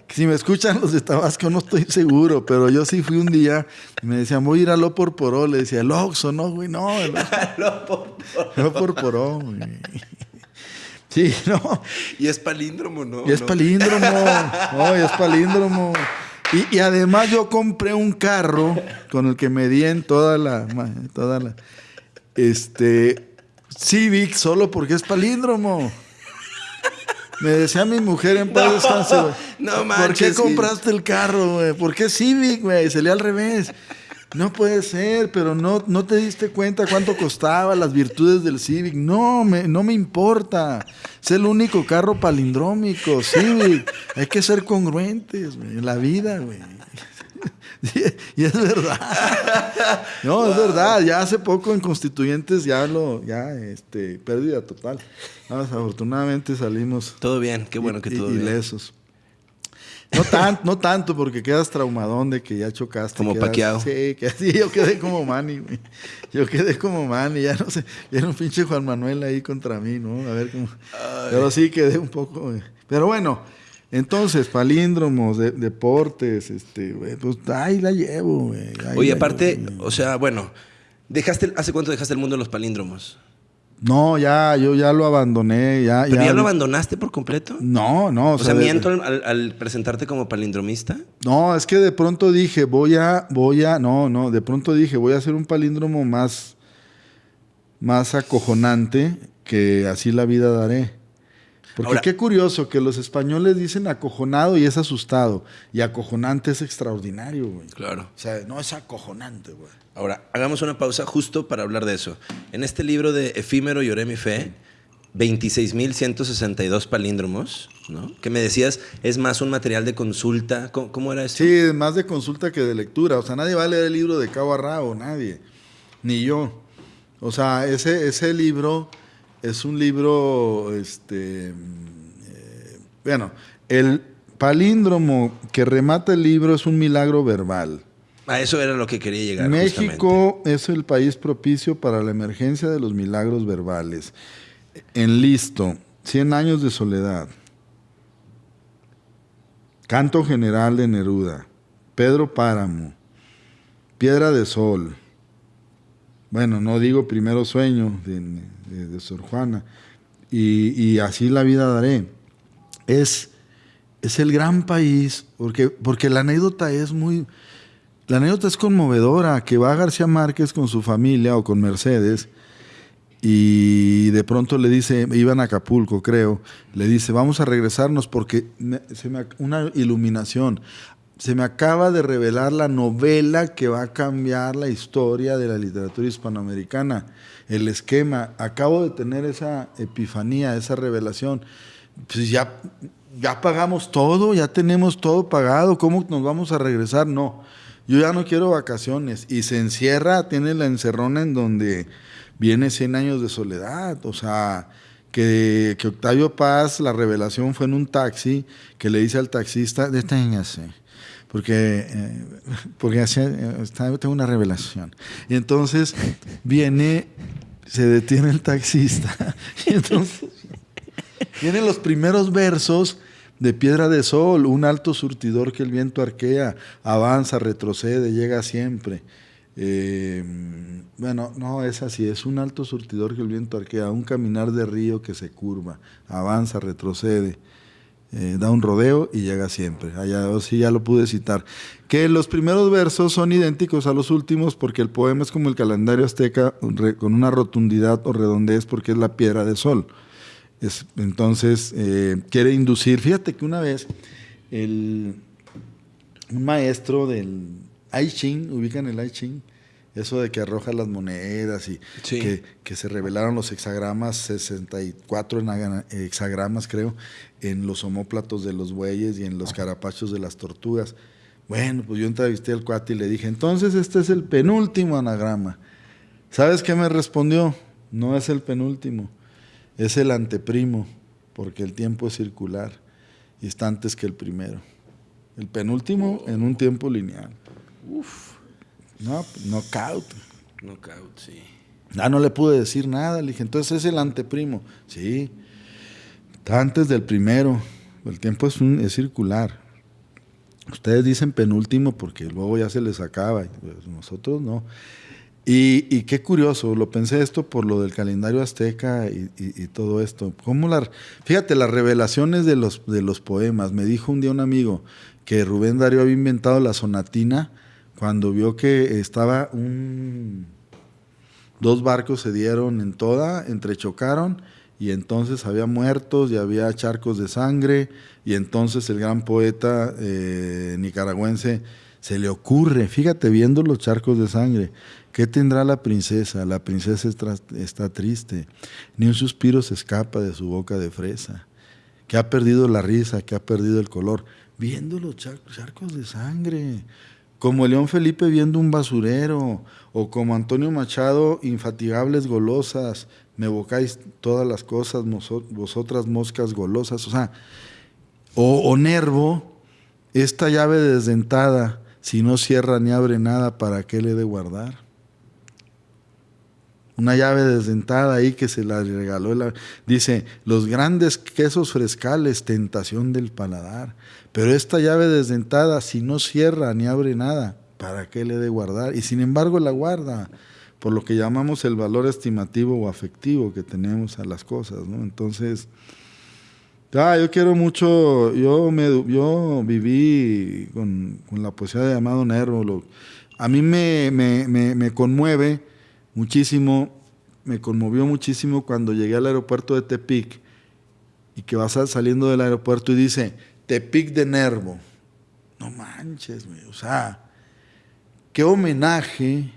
Si me escuchan los de Tabasco, no estoy seguro, pero yo sí fui un día y me decían, voy a ir al O por Poró. Le decía, el Oxxo, no, güey, no. El O por Poró, güey. Sí, no. Y es palíndromo, ¿no? Y es palíndromo. No, y es palíndromo. Y, y además yo compré un carro con el que me di en toda la, toda la, este, Civic solo porque es palíndromo. Me decía mi mujer en paz No, descanse, güey. no ¿Por manches, qué compraste el carro, güey? ¿Por qué Civic, güey? Se lee al revés. No puede ser, pero no, no te diste cuenta cuánto costaba, las virtudes del Civic. No, me, no me importa. Es el único carro palindrómico, Civic. Hay que ser congruentes, en la vida, güey. Y es verdad. No, es verdad. Ya hace poco en Constituyentes ya lo, ya, este, pérdida total. No, afortunadamente salimos Todo bien, qué bueno que todo bien. ilesos. No, tan, no tanto, porque quedas traumadón de que ya chocaste. Como quedas- Pacquiao. Sí, que, sí, yo quedé como Manny, güey. Yo quedé como Manny, ya no sé. Era un pinche Juan Manuel ahí contra mí, ¿no? A ver cómo. Pero sí quedé un poco. güey. Pero bueno, entonces, palíndromos, de- deportes, este, güey, pues ahí la llevo, güey. ahí Oye, la aparte, llevo, o sea, bueno, dejaste, ¿hace cuánto dejaste el mundo de los palíndromos? No, ya, yo ya lo abandoné, ya. ¿Pero ya, lo abandonaste por completo? No, no. O, sea, miento al, al- al presentarte como palindromista. No, es que de pronto dije, voy a, voy a, no, no, de pronto dije, voy a hacer un palíndromo más, más acojonante que así la vida daré. Porque Ahora- qué curioso que los españoles dicen acojonado y es asustado. Y acojonante es extraordinario, güey. Claro. O sea, no es acojonante, güey. Ahora, hagamos una pausa justo para hablar de eso. En este libro de Efímero Lloré mi fe, 26.162 palíndromos, ¿no? Que me decías, es más un material de consulta. ¿Cómo, era eso? Sí, más de consulta que de lectura. O sea, nadie va a leer el libro de cabo a rabo, nadie. Ni yo. O sea, ese, ese libro es un libro, este, eh, bueno, el palíndromo que remata el libro es un milagro verbal. A eso era lo que quería llegar. México es el país propicio para la emergencia de los milagros verbales. En listo, 100 años de soledad. Canto general de Neruda. Pedro Páramo. Piedra de Sol bueno, no digo primero sueño de, Sor Juana, y, así la vida daré. Es, es el gran país, porque, porque la anécdota es muy... La anécdota es conmovedora, que va García Márquez con su familia o con Mercedes y de pronto le dice, iban a Acapulco creo, le dice, vamos a regresarnos porque se me, una iluminación se me acaba de revelar la novela que va a cambiar la historia de la literatura hispanoamericana, el esquema. Acabo de tener esa epifanía, esa revelación. Pues ya, ya pagamos todo, ya tenemos todo pagado, ¿cómo nos vamos a regresar? No, yo ya no quiero vacaciones. Y se encierra, tiene la encerrona en donde viene 100 años de soledad, o sea... Que, Octavio Paz, la revelación fue en un taxi, que le dice al taxista, deténgase porque, eh, porque tengo una revelación. Y entonces viene, se detiene el taxista, y entonces vienen los primeros versos de Piedra de Sol, un alto surtidor que el viento arquea, avanza, retrocede, llega siempre. Eh, bueno, no es así, es un alto surtidor que el viento arquea, un caminar de río que se curva, avanza, retrocede. Eh, da un rodeo y llega siempre. Allá sí ya lo pude citar. Que los primeros versos son idénticos a los últimos porque el poema es como el calendario azteca con una rotundidad o redondez porque es la piedra de sol. Es, entonces eh, quiere inducir. Fíjate que una vez el, un maestro del I Ching, ubican el I Ching, eso de que arroja las monedas y que, que, se revelaron los hexagramas, 64 hexagramas creo, en los homóplatos de los bueyes y en los carapachos de las tortugas. Bueno, pues yo entrevisté al cuate y le dije, entonces este es el penúltimo anagrama. ¿Sabes qué me respondió? No es el penúltimo, es el anteprimo, porque el tiempo es circular y está antes que el primero. El penúltimo en un tiempo lineal. Uf. No, knockout. Knockout, sí. Ah, no le pude decir nada. Le dije, entonces es el anteprimo. Sí. Está antes del primero. El tiempo es, un, es circular. Ustedes dicen penúltimo porque luego ya se les acaba. Pues nosotros no. Y, qué curioso, lo pensé esto por lo del calendario azteca y, todo esto. ¿Cómo la, fíjate, las revelaciones de los, de los poemas. Me dijo un día un amigo que Rubén Darío había inventado la sonatina cuando vio que estaba un... Dos barcos se dieron en toda, entrechocaron y entonces había muertos y había charcos de sangre y entonces el gran poeta eh, nicaragüense se le ocurre, fíjate, viendo los charcos de sangre, ¿qué tendrá la princesa? La princesa está triste, ni un suspiro se escapa de su boca de fresa, que ha perdido la risa, que ha perdido el color, viendo los charcos de sangre. Como León Felipe viendo un basurero, o como Antonio Machado, infatigables golosas, me evocáis todas las cosas, vosotras moscas golosas, o sea, o, Nervo, esta llave desdentada, si no cierra ni abre nada, ¿para qué le de guardar? Una llave desdentada ahí que se la regaló. dice, los grandes quesos frescales, tentación del paladar. Pero esta llave desdentada, si no cierra ni abre nada, ¿para qué le de guardar? Y sin embargo la guarda, por lo que llamamos el valor estimativo o afectivo que tenemos a las cosas, ¿no? Entonces, ah, yo quiero mucho, yo, me, yo viví con, la poesía de Amado Nervo, a mí me, me, me conmueve muchísimo, me conmovió muchísimo cuando llegué al aeropuerto de Tepic y que vas saliendo del aeropuerto y dice, Tepic de Nervo. No manches, o sea, qué homenaje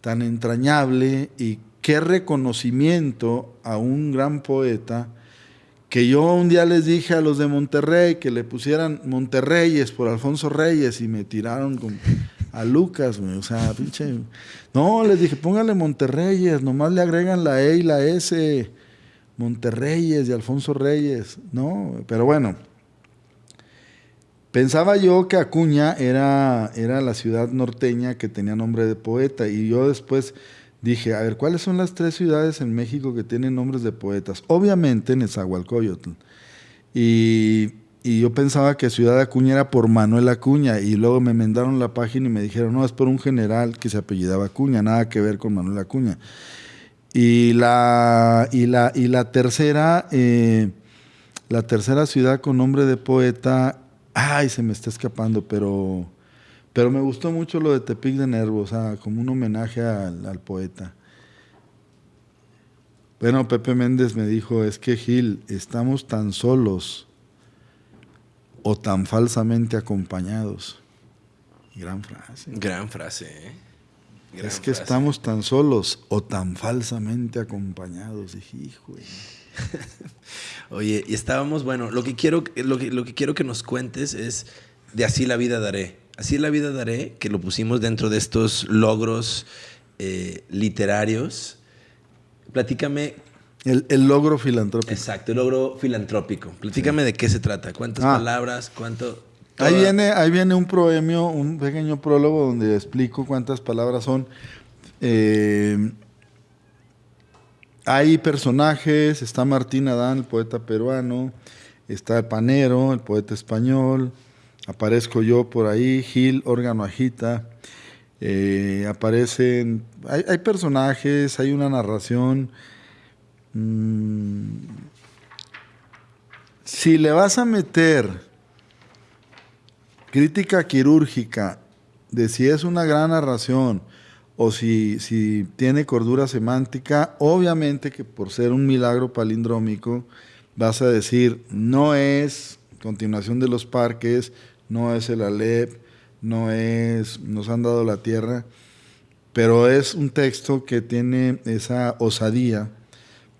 tan entrañable y qué reconocimiento a un gran poeta que yo un día les dije a los de Monterrey que le pusieran Monterreyes por Alfonso Reyes y me tiraron con, a Lucas, o sea, pinche. No, les dije, póngale Monterreyes, nomás le agregan la E y la S, Monterreyes y Alfonso Reyes, ¿no? Pero bueno, pensaba yo que Acuña era, era la ciudad norteña que tenía nombre de poeta y yo después dije, a ver, ¿cuáles son las tres ciudades en México que tienen nombres de poetas? Obviamente Nezahualcóyotl. Y, y yo pensaba que Ciudad Acuña era por Manuel Acuña y luego me mandaron la página y me dijeron, no, es por un general que se apellidaba Acuña, nada que ver con Manuel Acuña. Y la, y la, y la tercera, eh, la tercera ciudad con nombre de poeta, ay, se me está escapando, pero pero me gustó mucho lo de Tepic de Nervo, o sea, como un homenaje al, poeta. Bueno, Pepe Méndez me dijo, es que Gil, estamos tan solos o tan falsamente acompañados. Gran frase. Gran frase, ¿eh? es que estamos tan solos o tan falsamente acompañados. Dije, hijo. Oye, y estábamos, bueno, lo que quiero, lo lo que quiero que nos cuentes es de así la vida daré. Así la vida daré, que lo pusimos dentro de estos logros eh, literarios. Platícame. El, logro filantrópico. Exacto, el logro filantrópico. Platícame de qué se trata, cuántas ah. palabras, cuánto... Ahí viene, ahí viene un proemio, un pequeño prólogo donde explico cuántas palabras son. Eh, hay personajes, está Martín Adán, el poeta peruano, está el Panero, el poeta español, aparezco yo por ahí, Gil, órgano agita, eh, aparecen, hay, personajes, hay una narración. Mm, si le vas a meter crítica quirúrgica de si es una gran narración o si, si tiene cordura semántica, obviamente que por ser un milagro palindrómico vas a decir, no es continuación de los parques, no es el Alep, no es Nos han dado la tierra, pero es un texto que tiene esa osadía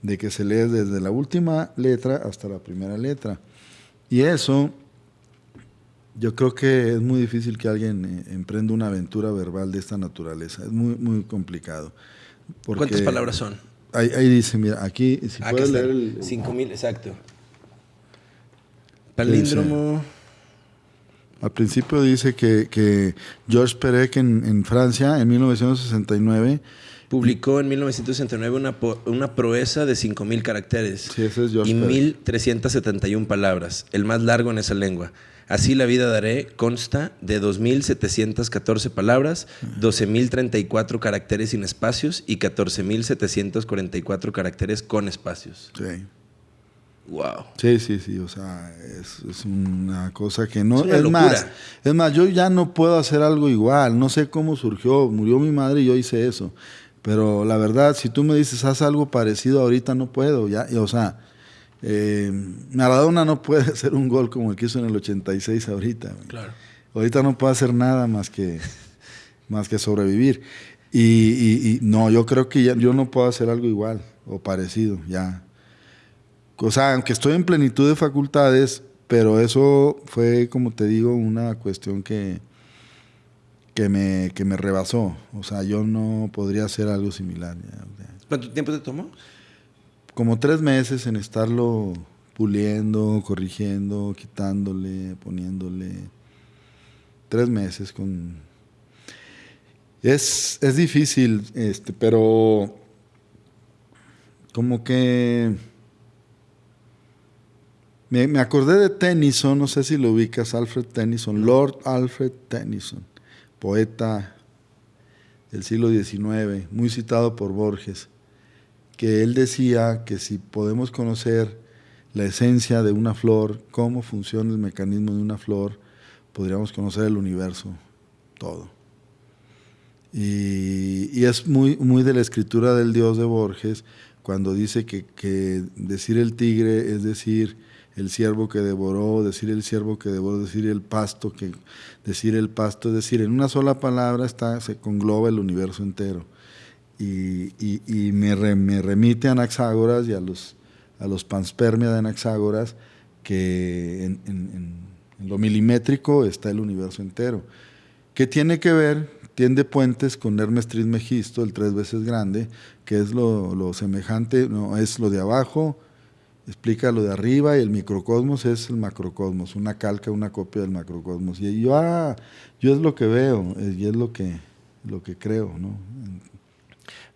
de que se lee desde la última letra hasta la primera letra. Y eso, yo creo que es muy difícil que alguien eh, emprenda una aventura verbal de esta naturaleza. Es muy, muy complicado. ¿Cuántas palabras son? Ahí, dice, mira, aquí, si ah, puedes leer el... 5.000, exacto. Palíndromo... Al principio dice que, que Georges Perec en, Francia, en 1969, publicó en 1969 una, una proeza de 5.000 caracteres sí, ese es y 1.371 palabras, el más largo en esa lengua. Así la vida daré consta de 2.714 palabras, 12.034 caracteres sin espacios y 14.744 caracteres con espacios. Sí. Wow. Sí, sí, sí, o sea, es, una cosa que no... Es, más, es más, yo ya no puedo hacer algo igual, no sé cómo surgió, murió mi madre y yo hice eso, pero la verdad, si tú me dices, haz algo parecido ahorita, no puedo, ya, o sea, eh, Maradona no puede hacer un gol como el que hizo en el 86 ahorita. Claro. Ahorita no puedo hacer nada más que, más que sobrevivir. Y, no, yo creo que yo no puedo hacer algo igual o parecido, ya. O sea, aunque estoy en plenitud de facultades, pero eso fue, como te digo, una cuestión que, que, me, que me rebasó. O sea, yo no podría hacer algo similar. ¿Cuánto tiempo te tomó? Como tres meses en estarlo puliendo, corrigiendo, quitándole, poniéndole. Tres meses con... Es, es difícil, este, pero como que me, acordé de Tennyson, no sé si lo ubicas, Alfred Tennyson, Lord Alfred Tennyson, poeta del siglo XIX, muy citado por Borges, que él decía que si podemos conocer la esencia de una flor, cómo funciona el mecanismo de una flor, podríamos conocer el universo, todo. Y, es muy, muy de la escritura del Dios de Borges, cuando dice que, que decir el tigre es decir el siervo que devoró, decir el siervo que devoró, decir el pasto, que decir el pasto, es decir, en una sola palabra está, se congloba el universo entero. y, me, remite a Anaxágoras y a los, a los panspermia de Anaxágoras, que en, lo milimétrico está el universo entero. ¿Qué tiene que ver? Tiende puentes con Hermes Trismegisto, el tres veces grande, que es lo, lo semejante, no, es lo de abajo, explica lo de arriba y el microcosmos es el macrocosmos, una calca, una copia del macrocosmos. Y yo, ah, yo es lo que veo eh, y es lo que, lo que creo. ¿no?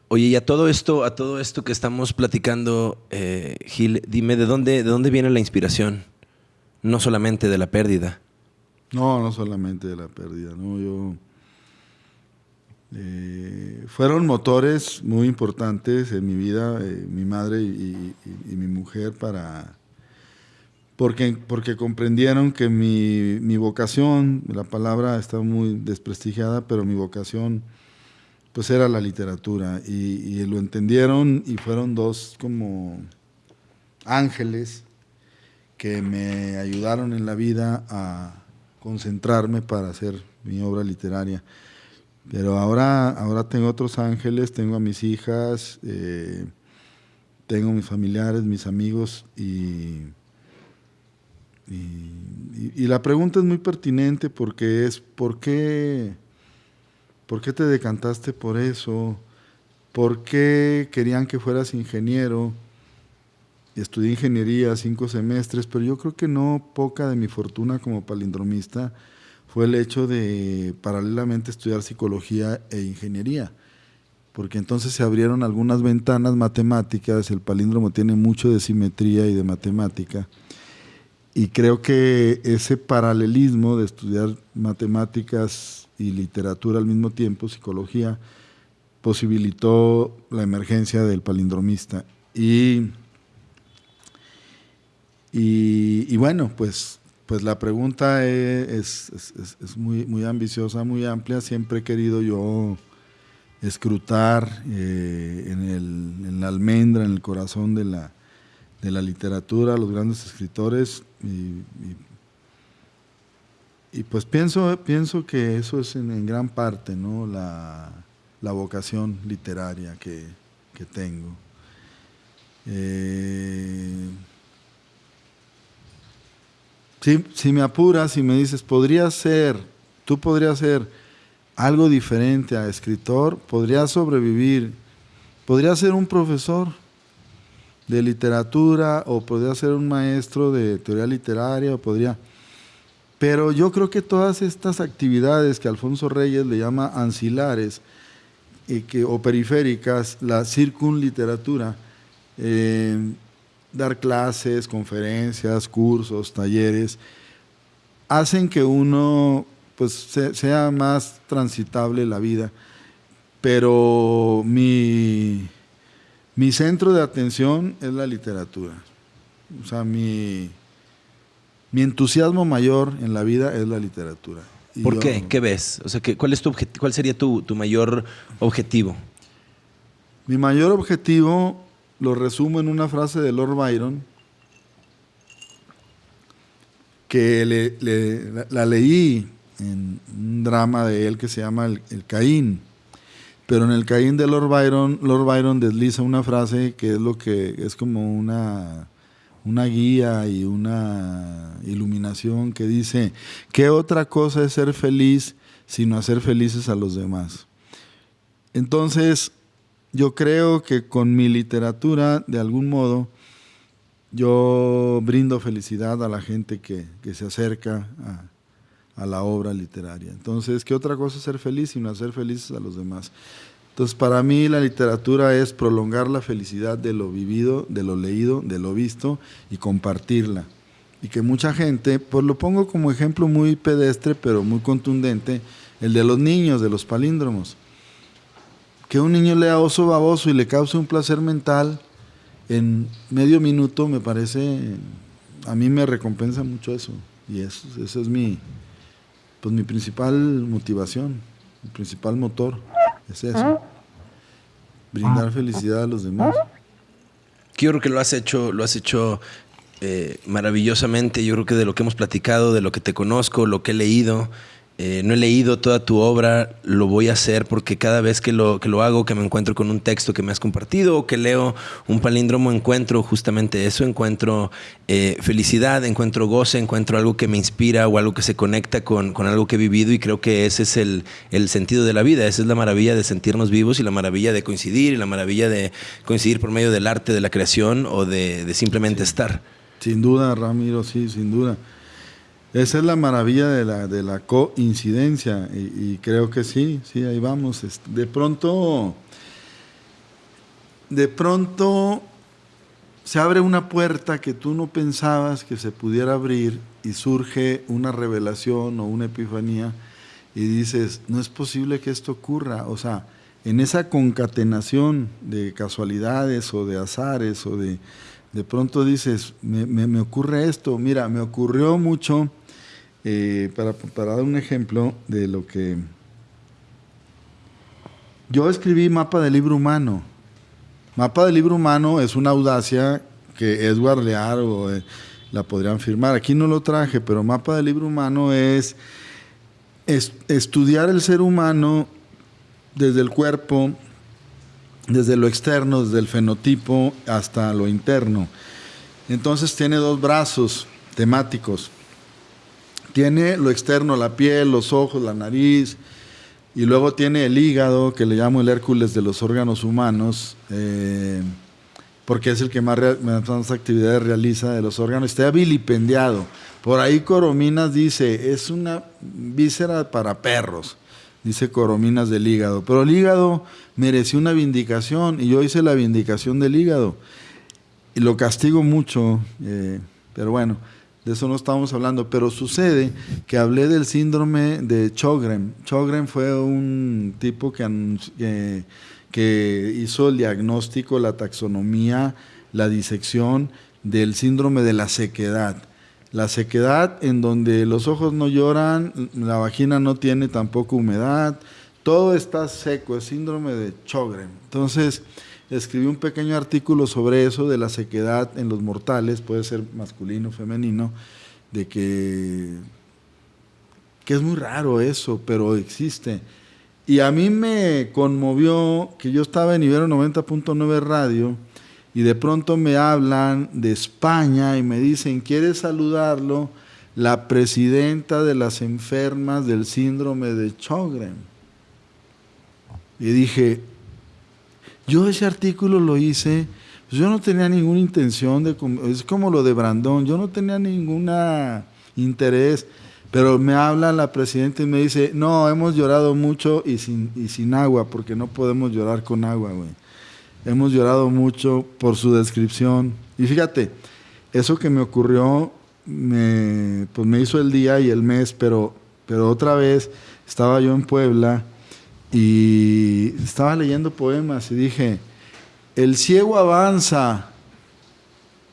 Oye, y a todo esto, a todo esto que estamos platicando, eh, Gil, dime de dónde, de dónde viene la inspiración, no solamente de la pérdida. No, no solamente de la pérdida, no, yo eh, fueron motores muy importantes en mi vida, eh, mi madre y, mi mujer, para porque, porque comprendieron que mi, vocación, la palabra está muy desprestigiada, pero mi vocación pues era la literatura y, lo entendieron y fueron dos como ángeles que me ayudaron en la vida a concentrarme para hacer mi obra literaria. Pero ahora, ahora tengo otros ángeles, tengo a mis hijas, eh, tengo mis familiares, mis amigos y, y, la pregunta es muy pertinente porque es ¿por qué, ¿por qué te decantaste por eso? ¿Por qué querían que fueras ingeniero? Estudié ingeniería cinco semestres, pero yo creo que no poca de mi fortuna como palindromista fue el hecho de paralelamente estudiar psicología e ingeniería, porque entonces se abrieron algunas ventanas matemáticas, el palíndromo tiene mucho de simetría y de matemática, y creo que ese paralelismo de estudiar matemáticas y literatura al mismo tiempo, psicología, posibilitó la emergencia del palindromista. Y, y, y bueno, pues pues la pregunta es, muy, muy ambiciosa, muy amplia. Siempre he querido yo escrutar eh, en, la almendra, en el corazón de la, literatura, los grandes escritores. Y, pues pienso, pienso que eso es en, gran parte ¿no? la, vocación literaria que, tengo. Eh, si, me apuras y me dices, podría ser, tú podrías ser algo diferente a escritor, podrías sobrevivir, podría ser un profesor de literatura o podría ser un maestro de teoría literaria o podría... Pero yo creo que todas estas actividades que Alfonso Reyes le llama ancilares y que, o periféricas, la circunliteratura, eh, dar clases, conferencias, cursos, talleres, hacen que uno pues sea más transitable la vida. Pero mi, mi centro de atención es la literatura. O sea, mi, mi entusiasmo mayor en la vida es la literatura. ¿Por qué? ¿Qué ves? O sea, ¿cuál, es tu ¿cuál sería tu, tu mayor objetivo? Mi mayor objetivo lo resumo en una frase de Lord Byron que la, leí en un drama de él que se llama El, Caín. Pero en el Caín de Lord Byron, Lord Byron desliza una frase que es lo que es como una, una guía y una iluminación que dice, ¿qué otra cosa es ser feliz sino hacer felices a los demás? Entonces, yo creo que con mi literatura, de algún modo, yo brindo felicidad a la gente que, se acerca a, la obra literaria. Entonces, ¿qué otra cosa es ser feliz sino hacer felices a los demás? Entonces, para mí la literatura es prolongar la felicidad de lo vivido, de lo leído, de lo visto y compartirla. Y que mucha gente, pues lo pongo como ejemplo muy pedestre, pero muy contundente, el de los niños, de los palíndromos que un niño lea oso baboso y le cause un placer mental en medio minuto me parece, a mí me recompensa mucho eso. Y eso, esa es mi, pues mi principal motivación, mi principal motor, es eso. Brindar felicidad a los demás. Yo creo que lo has hecho, lo has hecho eh, maravillosamente. Yo creo que de lo que hemos platicado, de lo que te conozco, lo que he leído, eh, no he leído toda tu obra, lo voy a hacer porque cada vez que lo, que lo hago, que me encuentro con un texto que me has compartido o que leo un palíndromo, encuentro justamente eso, encuentro eh, felicidad, encuentro goce, encuentro algo que me inspira o algo que se conecta con, con algo que he vivido y creo que ese es el, el, sentido de la vida, esa es la maravilla de sentirnos vivos y la maravilla de coincidir y la maravilla de coincidir por medio del arte, de la creación o de, de simplemente estar. Sin duda, Ramiro, sí, sin duda. Esa es la maravilla de la, de la coincidencia y, creo que sí, sí, ahí vamos. De pronto, de pronto se abre una puerta que tú no pensabas que se pudiera abrir y surge una revelación o una epifanía y dices, no es posible que esto ocurra. O sea, en esa concatenación de casualidades o de azares o de... De pronto dices, me, me ocurre esto, mira, me ocurrió mucho eh, para, dar un ejemplo de lo que... Yo escribí Mapa del Libro Humano. Mapa del Libro Humano es una audacia que Edward Lear o, eh, la podrían firmar. Aquí no lo traje, pero Mapa del Libro Humano es estudiar el ser humano desde el cuerpo, desde lo externo, desde el fenotipo hasta lo interno. Entonces tiene dos brazos temáticos. Tiene lo externo, la piel, los ojos, la nariz, y luego tiene el hígado, que le llamo el Hércules de los órganos humanos, eh, porque es el que más, más, actividades realiza de los órganos. Está vilipendiado. Por ahí Corominas dice, es una víscera para perros, dice Corominas del hígado. Pero el hígado mereció una vindicación y yo hice la vindicación del hígado. Y lo castigo mucho, eh, pero bueno de eso no estamos hablando, pero sucede que hablé del síndrome de Chogren. Chogren fue un tipo que, que hizo el diagnóstico, la taxonomía, la disección del síndrome de la sequedad. La sequedad en donde los ojos no lloran, la vagina no tiene tampoco humedad, todo está seco, es síndrome de Chogren. Entonces, escribí un pequeño artículo sobre eso, de la sequedad en los mortales, puede ser masculino, femenino, de que, que es muy raro eso, pero existe. Y a mí me conmovió que yo estaba en Ibero 90.9 Radio y de pronto me hablan de España y me dicen, ¿quiere saludarlo? La presidenta de las enfermas del síndrome de Chogren. Y dije, yo ese artículo lo hice, pues yo no tenía ninguna intención de, es como lo de Brandón, yo no tenía ninguna interés, pero me habla la presidenta y me dice, no, hemos llorado mucho y sin, y sin agua, porque no podemos llorar con agua, güey. Hemos llorado mucho por su descripción. Y fíjate, eso que me ocurrió, me, pues me hizo el día y el mes, pero, pero otra vez estaba yo en Puebla, y estaba leyendo poemas y dije, el ciego avanza,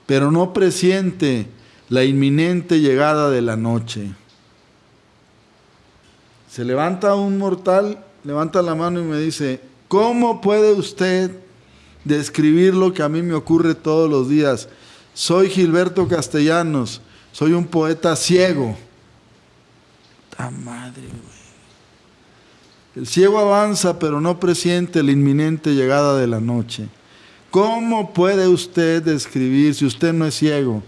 pero no presiente la inminente llegada de la noche. Se levanta un mortal, levanta la mano y me dice, ¿cómo puede usted describir lo que a mí me ocurre todos los días? Soy Gilberto Castellanos, soy un poeta ciego. ¡Ta madre! El ciego avanza, pero no presiente la inminente llegada de la noche. ¿Cómo puede usted describir si usted no es ciego?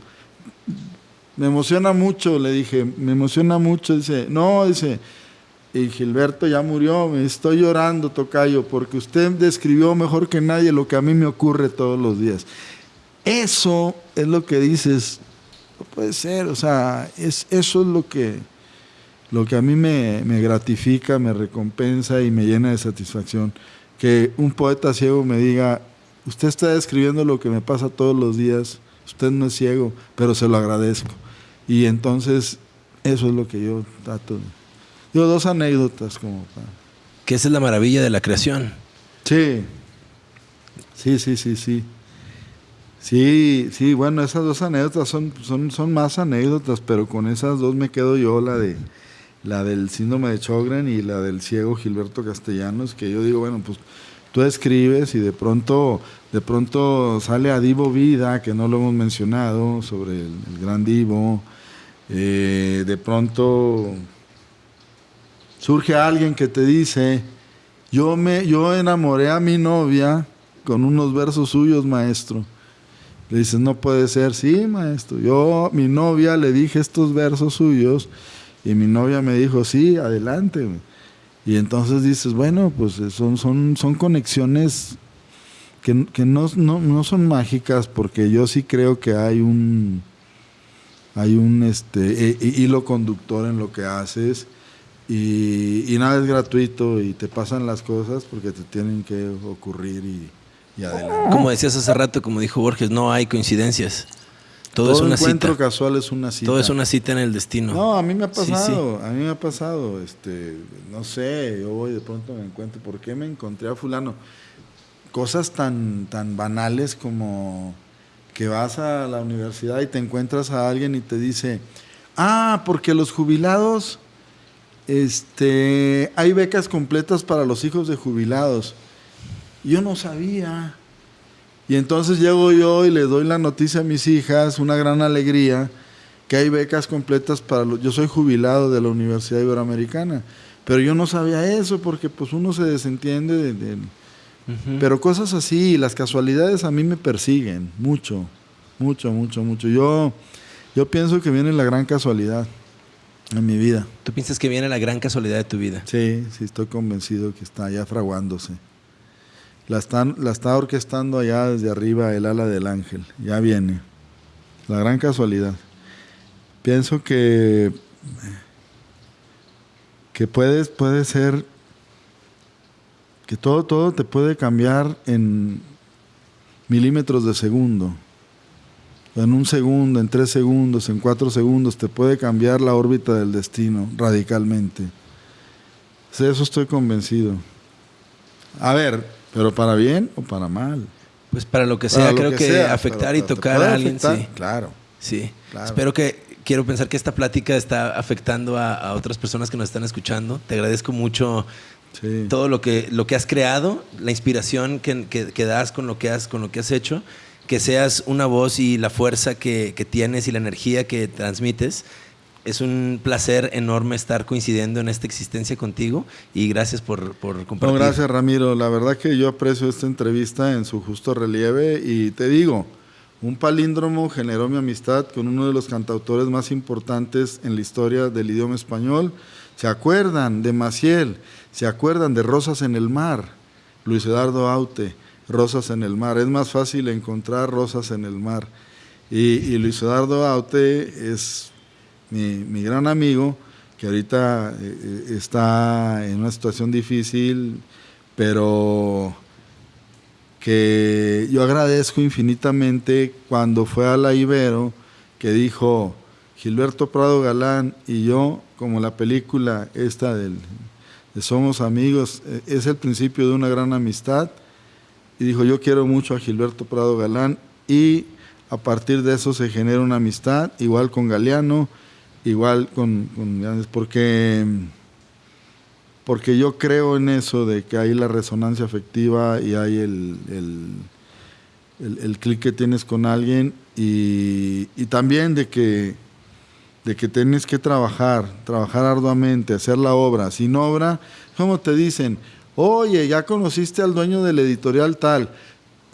Me emociona mucho, le dije, me emociona mucho. Dice, no, dice, y Gilberto ya murió, me estoy llorando, Tocayo, porque usted describió mejor que nadie lo que a mí me ocurre todos los días. Eso es lo que dices, no puede ser, o sea, es, eso es lo que lo que a mí me, gratifica, me recompensa y me llena de satisfacción, que un poeta ciego me diga, usted está describiendo lo que me pasa todos los días, usted no es ciego, pero se lo agradezco. Y entonces eso es lo que yo trato. Yo dos anécdotas como para... Que esa es la maravilla de la creación. Sí, sí, sí, sí, sí. Sí, sí, bueno, esas dos anécdotas son, son, son más anécdotas, pero con esas dos me quedo yo la de la del síndrome de Chogren y la del ciego Gilberto Castellanos, que yo digo, bueno, pues tú escribes y de pronto, de pronto sale a Divo Vida, que no lo hemos mencionado, sobre el, gran Divo, eh, de pronto surge alguien que te dice, yo, me, yo enamoré a mi novia con unos versos suyos, maestro. Le dices, no puede ser, sí, maestro. Yo, mi novia, le dije estos versos suyos y mi novia me dijo, sí, adelante. Y entonces dices, bueno, pues son, son, son conexiones que, no, no, son mágicas porque yo sí creo que hay un, hay un este, e, e, hilo conductor en lo que haces y, nada es gratuito y te pasan las cosas porque te tienen que ocurrir y, adelante. Como decías hace rato, como dijo Borges, no hay coincidencias. Todo, es una encuentro casual es una cita. Todo es una cita en el destino. No, a mí me ha pasado, a mí me ha pasado, este, no sé, yo voy de pronto me encuentro, ¿por qué me encontré a fulano? Cosas tan, tan banales como que vas a la universidad y te encuentras a alguien y te dice, ah, porque los jubilados, este, hay becas completas para los hijos de jubilados. Yo no sabía. Y entonces llego yo y le doy la noticia a mis hijas, una gran alegría, que hay becas completas para los... Yo soy jubilado de la Universidad Iberoamericana, pero yo no sabía eso porque pues uno se desentiende de pero cosas así, las casualidades a mí me persiguen mucho, mucho, mucho, mucho. Yo, yo pienso que viene la gran casualidad en mi vida. ¿Tú piensas que viene la gran casualidad de tu vida? Sí, sí, estoy convencido que está ya fraguándose. La, están, la está orquestando allá desde arriba el ala del ángel. Ya viene. La gran casualidad. Pienso que, que puedes, puede ser que todo, todo te puede cambiar en milímetros de segundo. En un segundo, en tres segundos, en cuatro segundos, te puede cambiar la órbita del destino radicalmente. De eso estoy convencido. A ver, pero para bien o para mal. Pues para lo que sea, creo que, afectar y tocar a alguien, sí. Claro. Sí. Espero que, quiero pensar que esta plática está afectando a, a, otras personas que nos están escuchando. Te agradezco mucho todo lo que, lo que has creado, la inspiración que, que, das con lo que, has, con lo que has hecho, que seas una voz y la fuerza que, que tienes y la energía que transmites. Es un placer enorme estar coincidiendo en esta existencia contigo y gracias por, por compartir. No, gracias Ramiro. La verdad que yo aprecio esta entrevista en su justo relieve y te digo, un palíndromo generó mi amistad con uno de los cantautores más importantes en la historia del idioma español. ¿Se acuerdan de Maciel? ¿Se acuerdan de Rosas en el Mar? Luis Eduardo Aute, Rosas en el Mar. Es más fácil encontrar rosas en el mar. Y, Luis Eduardo Aute es mi, gran amigo, que ahorita eh, eh, está en una situación difícil, pero que yo agradezco infinitamente cuando fue a la Ibero, que dijo Gilberto Prado Galán y yo, como la película esta del somos amigos, e, es el principio de una gran amistad. Y dijo, yo quiero mucho a Gilberto Prado Galán y a partir de eso se genera una amistad, igual con Galeano, igual con, con porque, porque yo creo en eso de que hay la resonancia afectiva y hay el, el, clic que tienes con alguien y, también de que de que tienes que trabajar, trabajar arduamente, hacer la obra. Sin obra, como te dicen, oye, ya conociste al dueño del editorial tal,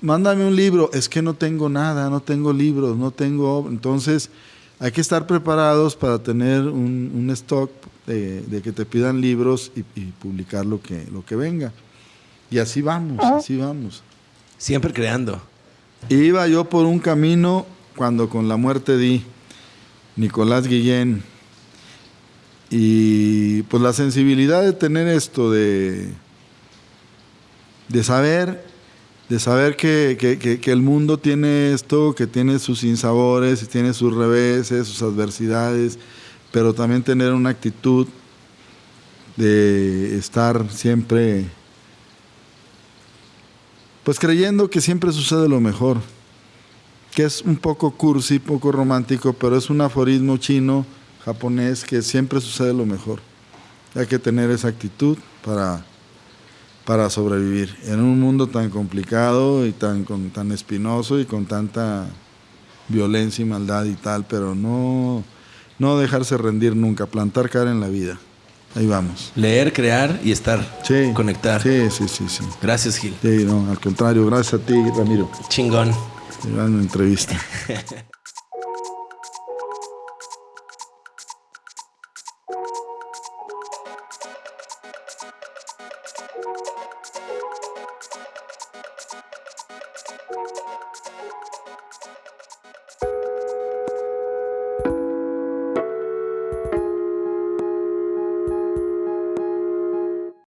mándame un libro. Es que no tengo nada, no tengo libros, no tengo. Entonces, hay que estar preparados para tener un, stock de, que te pidan libros y, publicar lo que, lo que venga. Y así vamos, así vamos. Siempre creando. Iba yo por un camino cuando con la muerte di. Nicolás Guillén. Y pues la sensibilidad de tener esto, de, de saber, de saber que, el mundo tiene esto, que tiene sus sinsabores, tiene sus reveses, sus adversidades, pero también tener una actitud de estar siempre, pues creyendo que siempre sucede lo mejor que es un poco cursi, poco romántico, pero es un aforismo chino, japonés, que siempre sucede lo mejor. Hay que tener esa actitud para, para sobrevivir en un mundo tan complicado y tan, tan espinoso y con tanta violencia y maldad y tal, pero no, no dejarse rendir nunca, plantar cara en la vida. ahí vamos. Leer, crear y estar. Sí. Conectar. Sí, sí, sí, sí. Gracias, Gil. Sí, no, al contrario, gracias a ti, Ramiro. Chingón. Gran entrevista.